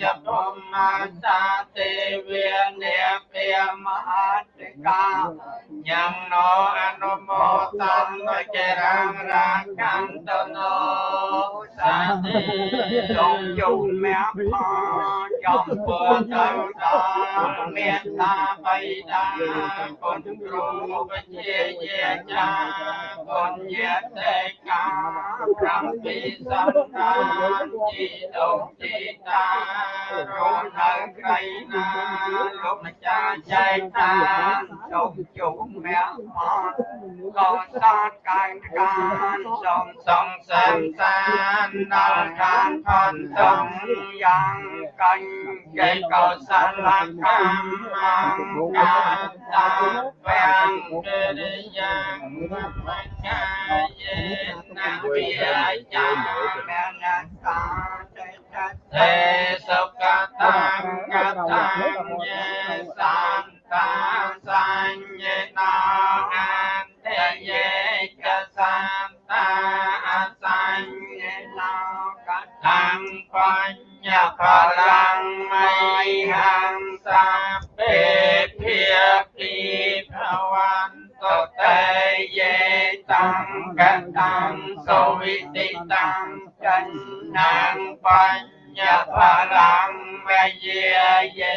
ចភុមមាតាទេវិនិកិយមអន្តិកា ញ៉ាំណោអនុមោទនទៅជារាងរាងកានទៅណោសាទេសូមជុំមាក់ផងចំពោះទៅដល់មេត្តាបៃតាគុណគ្រូវិជ្ជាជាចាគុណយតិកាប្រាំពីសន្តានជីតុជីតារស់នៅក្រៃណាលោកម្ចាស់ចែកតានសូមជុំមាក់ផងក៏សាទកាយការសូមសងសានសានដល់ខាងផនសំយ៉ាងកាញ់ចែកកោសលកម្មកាតាវាំងកិរិ យ៉ាងបញ្ញាយេណាវិយាមេនតាទេទេសុខតាកតាញេសានតាសញ្ញេណាអន្តយេកសានតាអសញ្ញេ ណាកតាំបញ្ញផ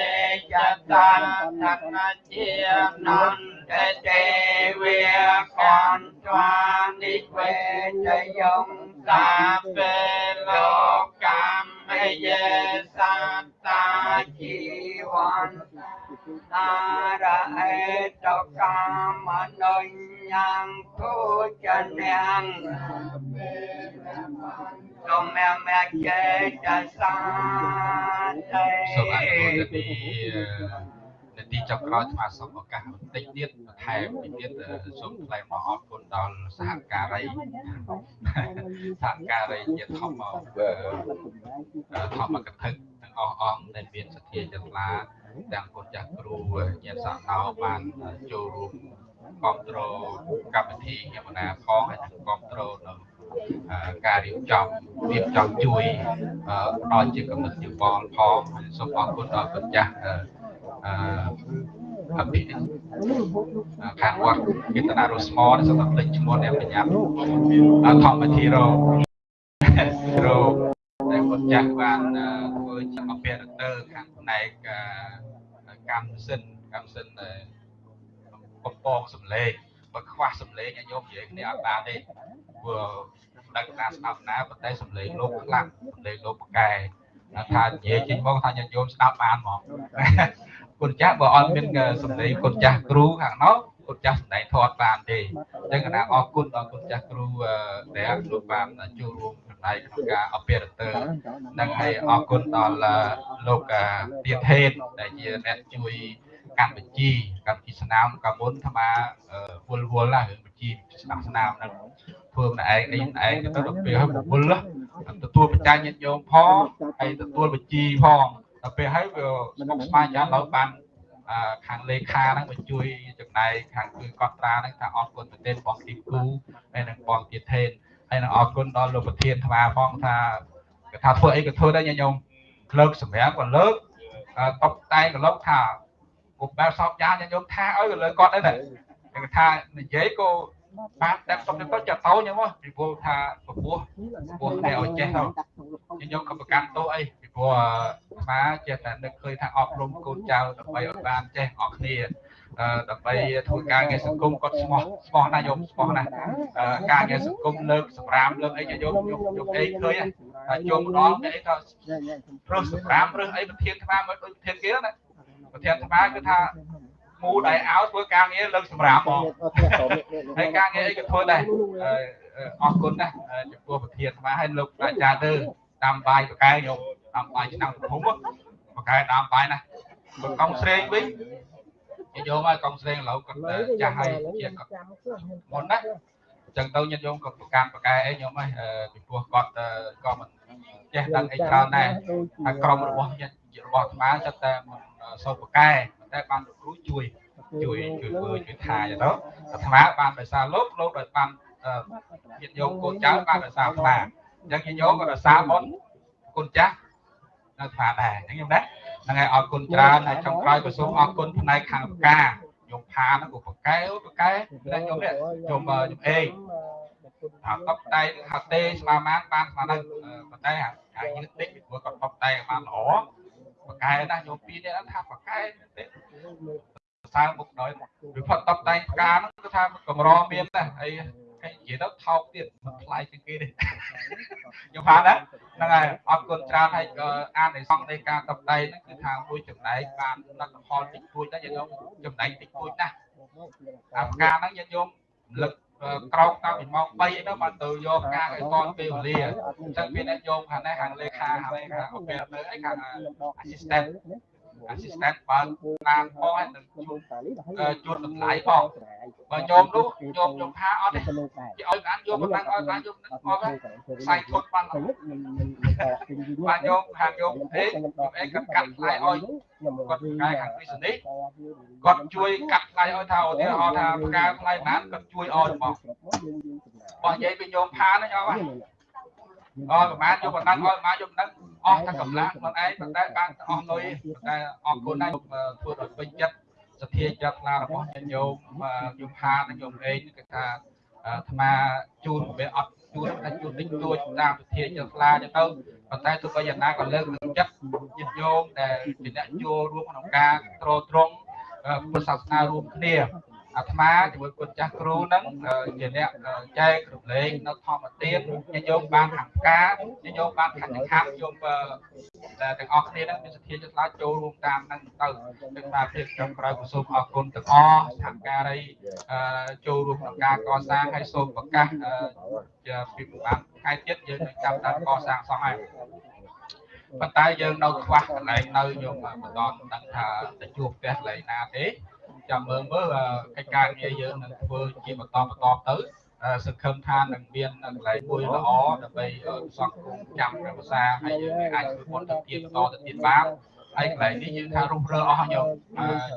លាំងមៃហង្សាពេភិយគីភវន្តតេយេតាំកតាំសុវិតិតាំចន្នាងបញ្ញផលាំង ទេវិកន្តវានិវេជយងសាពេលោកកម្មយេសត្តាជីវ័នតារអេតកាមនុញ្ញងពុជនាងសូមមេមេចេតសាទេសូមអនុមោទនីនាទីចុងក្រោយស្មារតីឱកាសបន្តិចទៀតបន្ថែមពីទៀតសូមថ្លែងអំណរអរគុណដល់សហការីសហការីជាធម្មធម្មកថាទាំងអស់អង្គដែលមានសទ្ធាចិត្តឡាទាំងគុណចាស់គ្រូញាតិសាសនាបានចូលរួម គ្រប់គ្រងកម្មវិធីយមនាផងហើយនិងគ្រប់គ្រងនៅការរៀបចំរៀបចំជួយផ្ដល់ជាកំណត់យោបល់ផងសូមអរគុណដល់គុណចាស់អឺអភិខាងវត្តកេតនារុស្មរសម្រាប់លេខឈ្មោះអ្នកបញ្ញាធម្មធីរោរោដែលគាត់ចាស់បានធ្វើជាអភិរតើខាងផ្នែកកម្មសិនកម្មសិន កំពងសំលេងបើខ្វះសំលេងញោមនិយាយគ្នាអត់បានទេព្រោះដឹងថាស្ដាប់ណាប៉ុន្តែសំលេងលោកខ្លាំងសំលេងលោកប្រកែថានិយាយចេញមកថាញាតិញោមស្ដាប់បានហ្មងគុណចាស់បើអត់មានសម្លេងគុណចាស់គ្រូខាងនោះគុណចាស់សម្ដែងធម៌បានទេអញ្ចឹងកណាអរគុណដល់គុណចាស់គ្រូដែលលោកបានចូលរួមចំណែកក្នុងការអភិរតើនិងហើយអរគុណដល់លោកទៀនហេតដែលជាអ្នកជួយ កម្មវិធីកម្មវិធីស្នាមកាមុនអាត្មាវល់វល់ណារឿងវិធីស្នាមស្នាមហ្នឹងធ្វើម្នាក់ឯងនេះម្នាក់ឯងទៅដល់ពេលហើយវល់ទទួលបច្ច័យញាតិញោមផងហើយទទួលវិជីផងដល់ពេលហើយវាស្មុគស្មាញយ៉ាងដល់បានខាងលេខាហ្នឹងមកជួយចំណែកខាងគឺកត់ត្រាហ្នឹងថាអរគុណប្រទេសបងទីគូហើយនឹងបងទៀតថេនហើយនឹងអរគុណដល់លោកប្រធានថ្មផងថាគេថាធ្វើអីក៏ធ្វើដែរញោមលើកសម្រាប់ក៏លើកតបតែក៏លើកថា គុំបែបសោកយ៉ាញោមថាឲ្យក៏លើកគាត់ដែរគេថានិយាយក៏បានតែសុំទៅចាត់តោញមកពីព្រោះថាពពោះពពោះតែឲ្យចេះទៅខ្ញុំក៏ប្រកាន់ទោសអីពីព្រោះអាចេះតែនឹកឃើញថាអប់រំកូនចៅដើម្បីឲ្យបានចេះអស់គ្នាអឺដើម្បីធ្វើការងារសង្គមគាត់ស្មោះស្មោះណាស់យកស្មោះណាស់អឺការងារសង្គមលើកសម្រាមលើកអីយកយកយកអីឃើញតែជុំម្ដងគេអីក៏រើសសម្រាមរើសអីប្រធានថ្មមកដូចប្រធានគេណា ប្រធានថ្មគឺថាមូដៃអោធ្វើការងារលើកសម្រាមហ្មងហើយការងារអីក៏ធ្វើដែរអរគុណណាស់ចំពោះប្រធានថ្មហើយលោកអាចារ្យទៅតាមបាយបកែខ្ញុំតាមបាយឆ្នាំភូមិបកែតាមបាយណាកងស្រេងវិញញាតិញោមហើយកងស្រេងឥឡូវគាត់ចាស់ហើយជាគាត់មុនណាអញ្ចឹងទៅញាតិញោមក៏ប្រកាន់ប្រកែអីញោមហើយពីព្រោះគាត់ក៏មិនចេះដឹងអីច្រើនដែរហើយក្រុមរបស់ញាតិរបស់អាត្មាចិត្តតែមិន សូត្រប្រកែតែបានលោកគ្រូជួយជួយជួយធ្វើជួយថាចឹងទៅអាត្មាបានដោយសារលោកលោកដោយបានញាតិញោមកូនចៅបានដោយសារអាត្មាអញ្ចឹងញាតិញោមក៏ដោយសារបុណ្យគុណចាស់នៅអាត្មាដែរអញ្ចឹងខ្ញុំដែរហ្នឹងហើយអរគុណច្រើនហើយចុងក្រោយក៏សូមអរគុណផ្នែកខាងផ្កាខ្ញុំផាហ្នឹងក៏ប្រកែប្រកែតែខ្ញុំនេះខ្ញុំខ្ញុំអេងថាតបតែហៅទេស្មារបានបានស្មារហ្នឹងប៉ុន្តែអាយឺតតិចពីព្រោះគាត់តបតែបានល្អ ប្រកែណាខ្ញុំពីរនេះថាប្រកែទេសើមុខដល់វាផុតតបតែផ្កាហ្នឹងគឺថាកម្រមានណាហើយហើយនិយាយទៅថោកទៀតមិនថ្លៃជាងគេទេខ្ញុំផាណាហ្នឹងហើយអរគុណច្រើនហើយអាននៃសង្ឃនៃការតបដៃហ្នឹងគឺថាមួយចំណែកបានលទ្ធផលតិចតួចដែរយើងចំណែកតិចតួចណាស់អាផ្កាហ្នឹងយើងយកលឹក ក្រោកតាំងពីម៉ោង3អីទៅបានទៅយកផ្កាឲ្យតនពេលវេលាអញ្ចឹងមានអ្នកយកខាងនេះខាងលេខាខាងនេះខាងអូពេលទៅអីខាង assistant assistant បើតាមផងហើយនឹងជួនតម្លៃផងបើញោមនោះញោមញោមថាអត់ទេគេឲ្យបានយកបានឲ្យបានយកអត់ខ្សែធត់បានបានយកខាងយកអេអេគាត់កាត់ថ្លៃឲ្យគាត់កាយខាងវិសនេះគាត់ជួយកាត់ថ្លៃឲ្យថាឧទាហរណ៍ថាផ្កាថ្លៃបានគាត់ជួយឲ្យហ្មងបើនិយាយពីញោមផាហ្នឹងអត់ហ្នឹង អត់ប្រហែលយកប៉ុណ្ណឹងឲ្យប្រហែលយកប៉ុណ្ណឹងអស់ទាំងកម្លាំងខ្លួនឯងប៉ុន្តែបានអស់លុយតែអរគុណណាស់ធ្វើឲ្យពេញចិត្តសទ្ធាចិត្តឡារបស់ញញោមយមផានិងញោមអេងគឺថាអាត្មាជូនវាអត់ជូនតែជូនតិចតួចតាមសទ្ធាចិត្តឡាចឹងទៅប៉ុន្តែទោះបីយ៉ាងណាក៏លើកទឹកចិត្តញាតិញោមដែលជាអ្នកចូលរួមក្នុងការត្រត្រង់ពុទ្ធសាសនារួមគ្នា អាត្មាជាមួយគុណចាស់គ្រូហ្នឹងជាអ្នកចែករំលែកនៅធម្មទានញញោមបានខាងផ្កាញញោមបានខាងខាងយកទាំងអស់គ្នាហ្នឹងមានសទ្ធាចិត្តឡាចូលរួមតាមហ្នឹងទៅទាំងបាទភាពចុងក្រោយក៏សូមអរគុណទាំងអស់សហការីចូលរួមក្នុងការកសាងហើយសូមប្រកាសជាពីបានថ្ងៃទៀតយើងនឹងចាប់តាកសាងសង់ហើយប៉ុន្តែយើងនៅខ្វះកន្លែងនៅយើងមិនដល់ដឹងថាទៅជួបផ្ទះកន្លែងណាទេ ចាំមើលមើលកិច្ចការងារយើងនឹងធ្វើជាបន្តបន្តទៅសង្ឃឹមថានឹងមានកន្លែងមួយល្អដើម្បីសង្គមចាំព្រះភាសាហើយយើងអាចធ្វើបុណ្យទៅទៀតបន្តទៅទៀតបានហើយកន្លែងនេះយើងថារុះរើអស់យក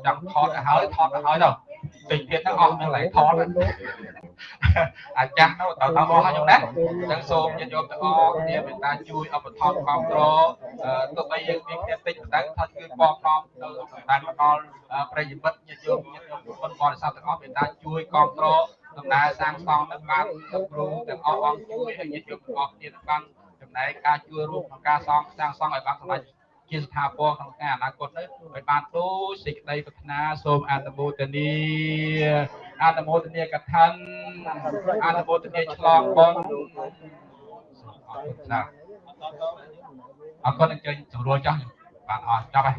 ចង់ថតទៅហើយថតទៅហើយទៅ តិចទៀតហ្នឹងអស់កន្លែងថតអាចាស់ទៅទៅទៅអស់ខ្ញុំណាអញ្ចឹងសូមញាតិញោមទាំងអស់គ្នាមេត្តាជួយឧបត្ថម្ភគ្រប់គ្រងទោះបីយើងមានគ្នាតិចតែថាគឺបងនាំទៅតាមដល់ប្រិយមិត្តញាតិញោមញាតិញោមបុណ្យបរិស័ទទាំងអស់មេត្តាជួយគ្រប់គ្រងដំណើរសាងសង់នឹងបានលោកគ្រូទាំងអស់អង្គជួយឲ្យញាតិញោមទាំងអស់គ្នាបានចំណែកការជួយរួមក្នុងការសង់សាងសង់ឲ្យបានសម្រេច ជាស្ថាពរក្នុងថ្ងៃអនាគតទៅឲ្យបានដូចសេចក្តីប្រាថ្នាសូមអនុមោទនីអនុមោទនីកថាអនុមោទនីឆ្លងបុណ្យអរគុណណាស់អរគុណអញ្ជើញស្រួលចាស់បានអស់ចប់ហើយ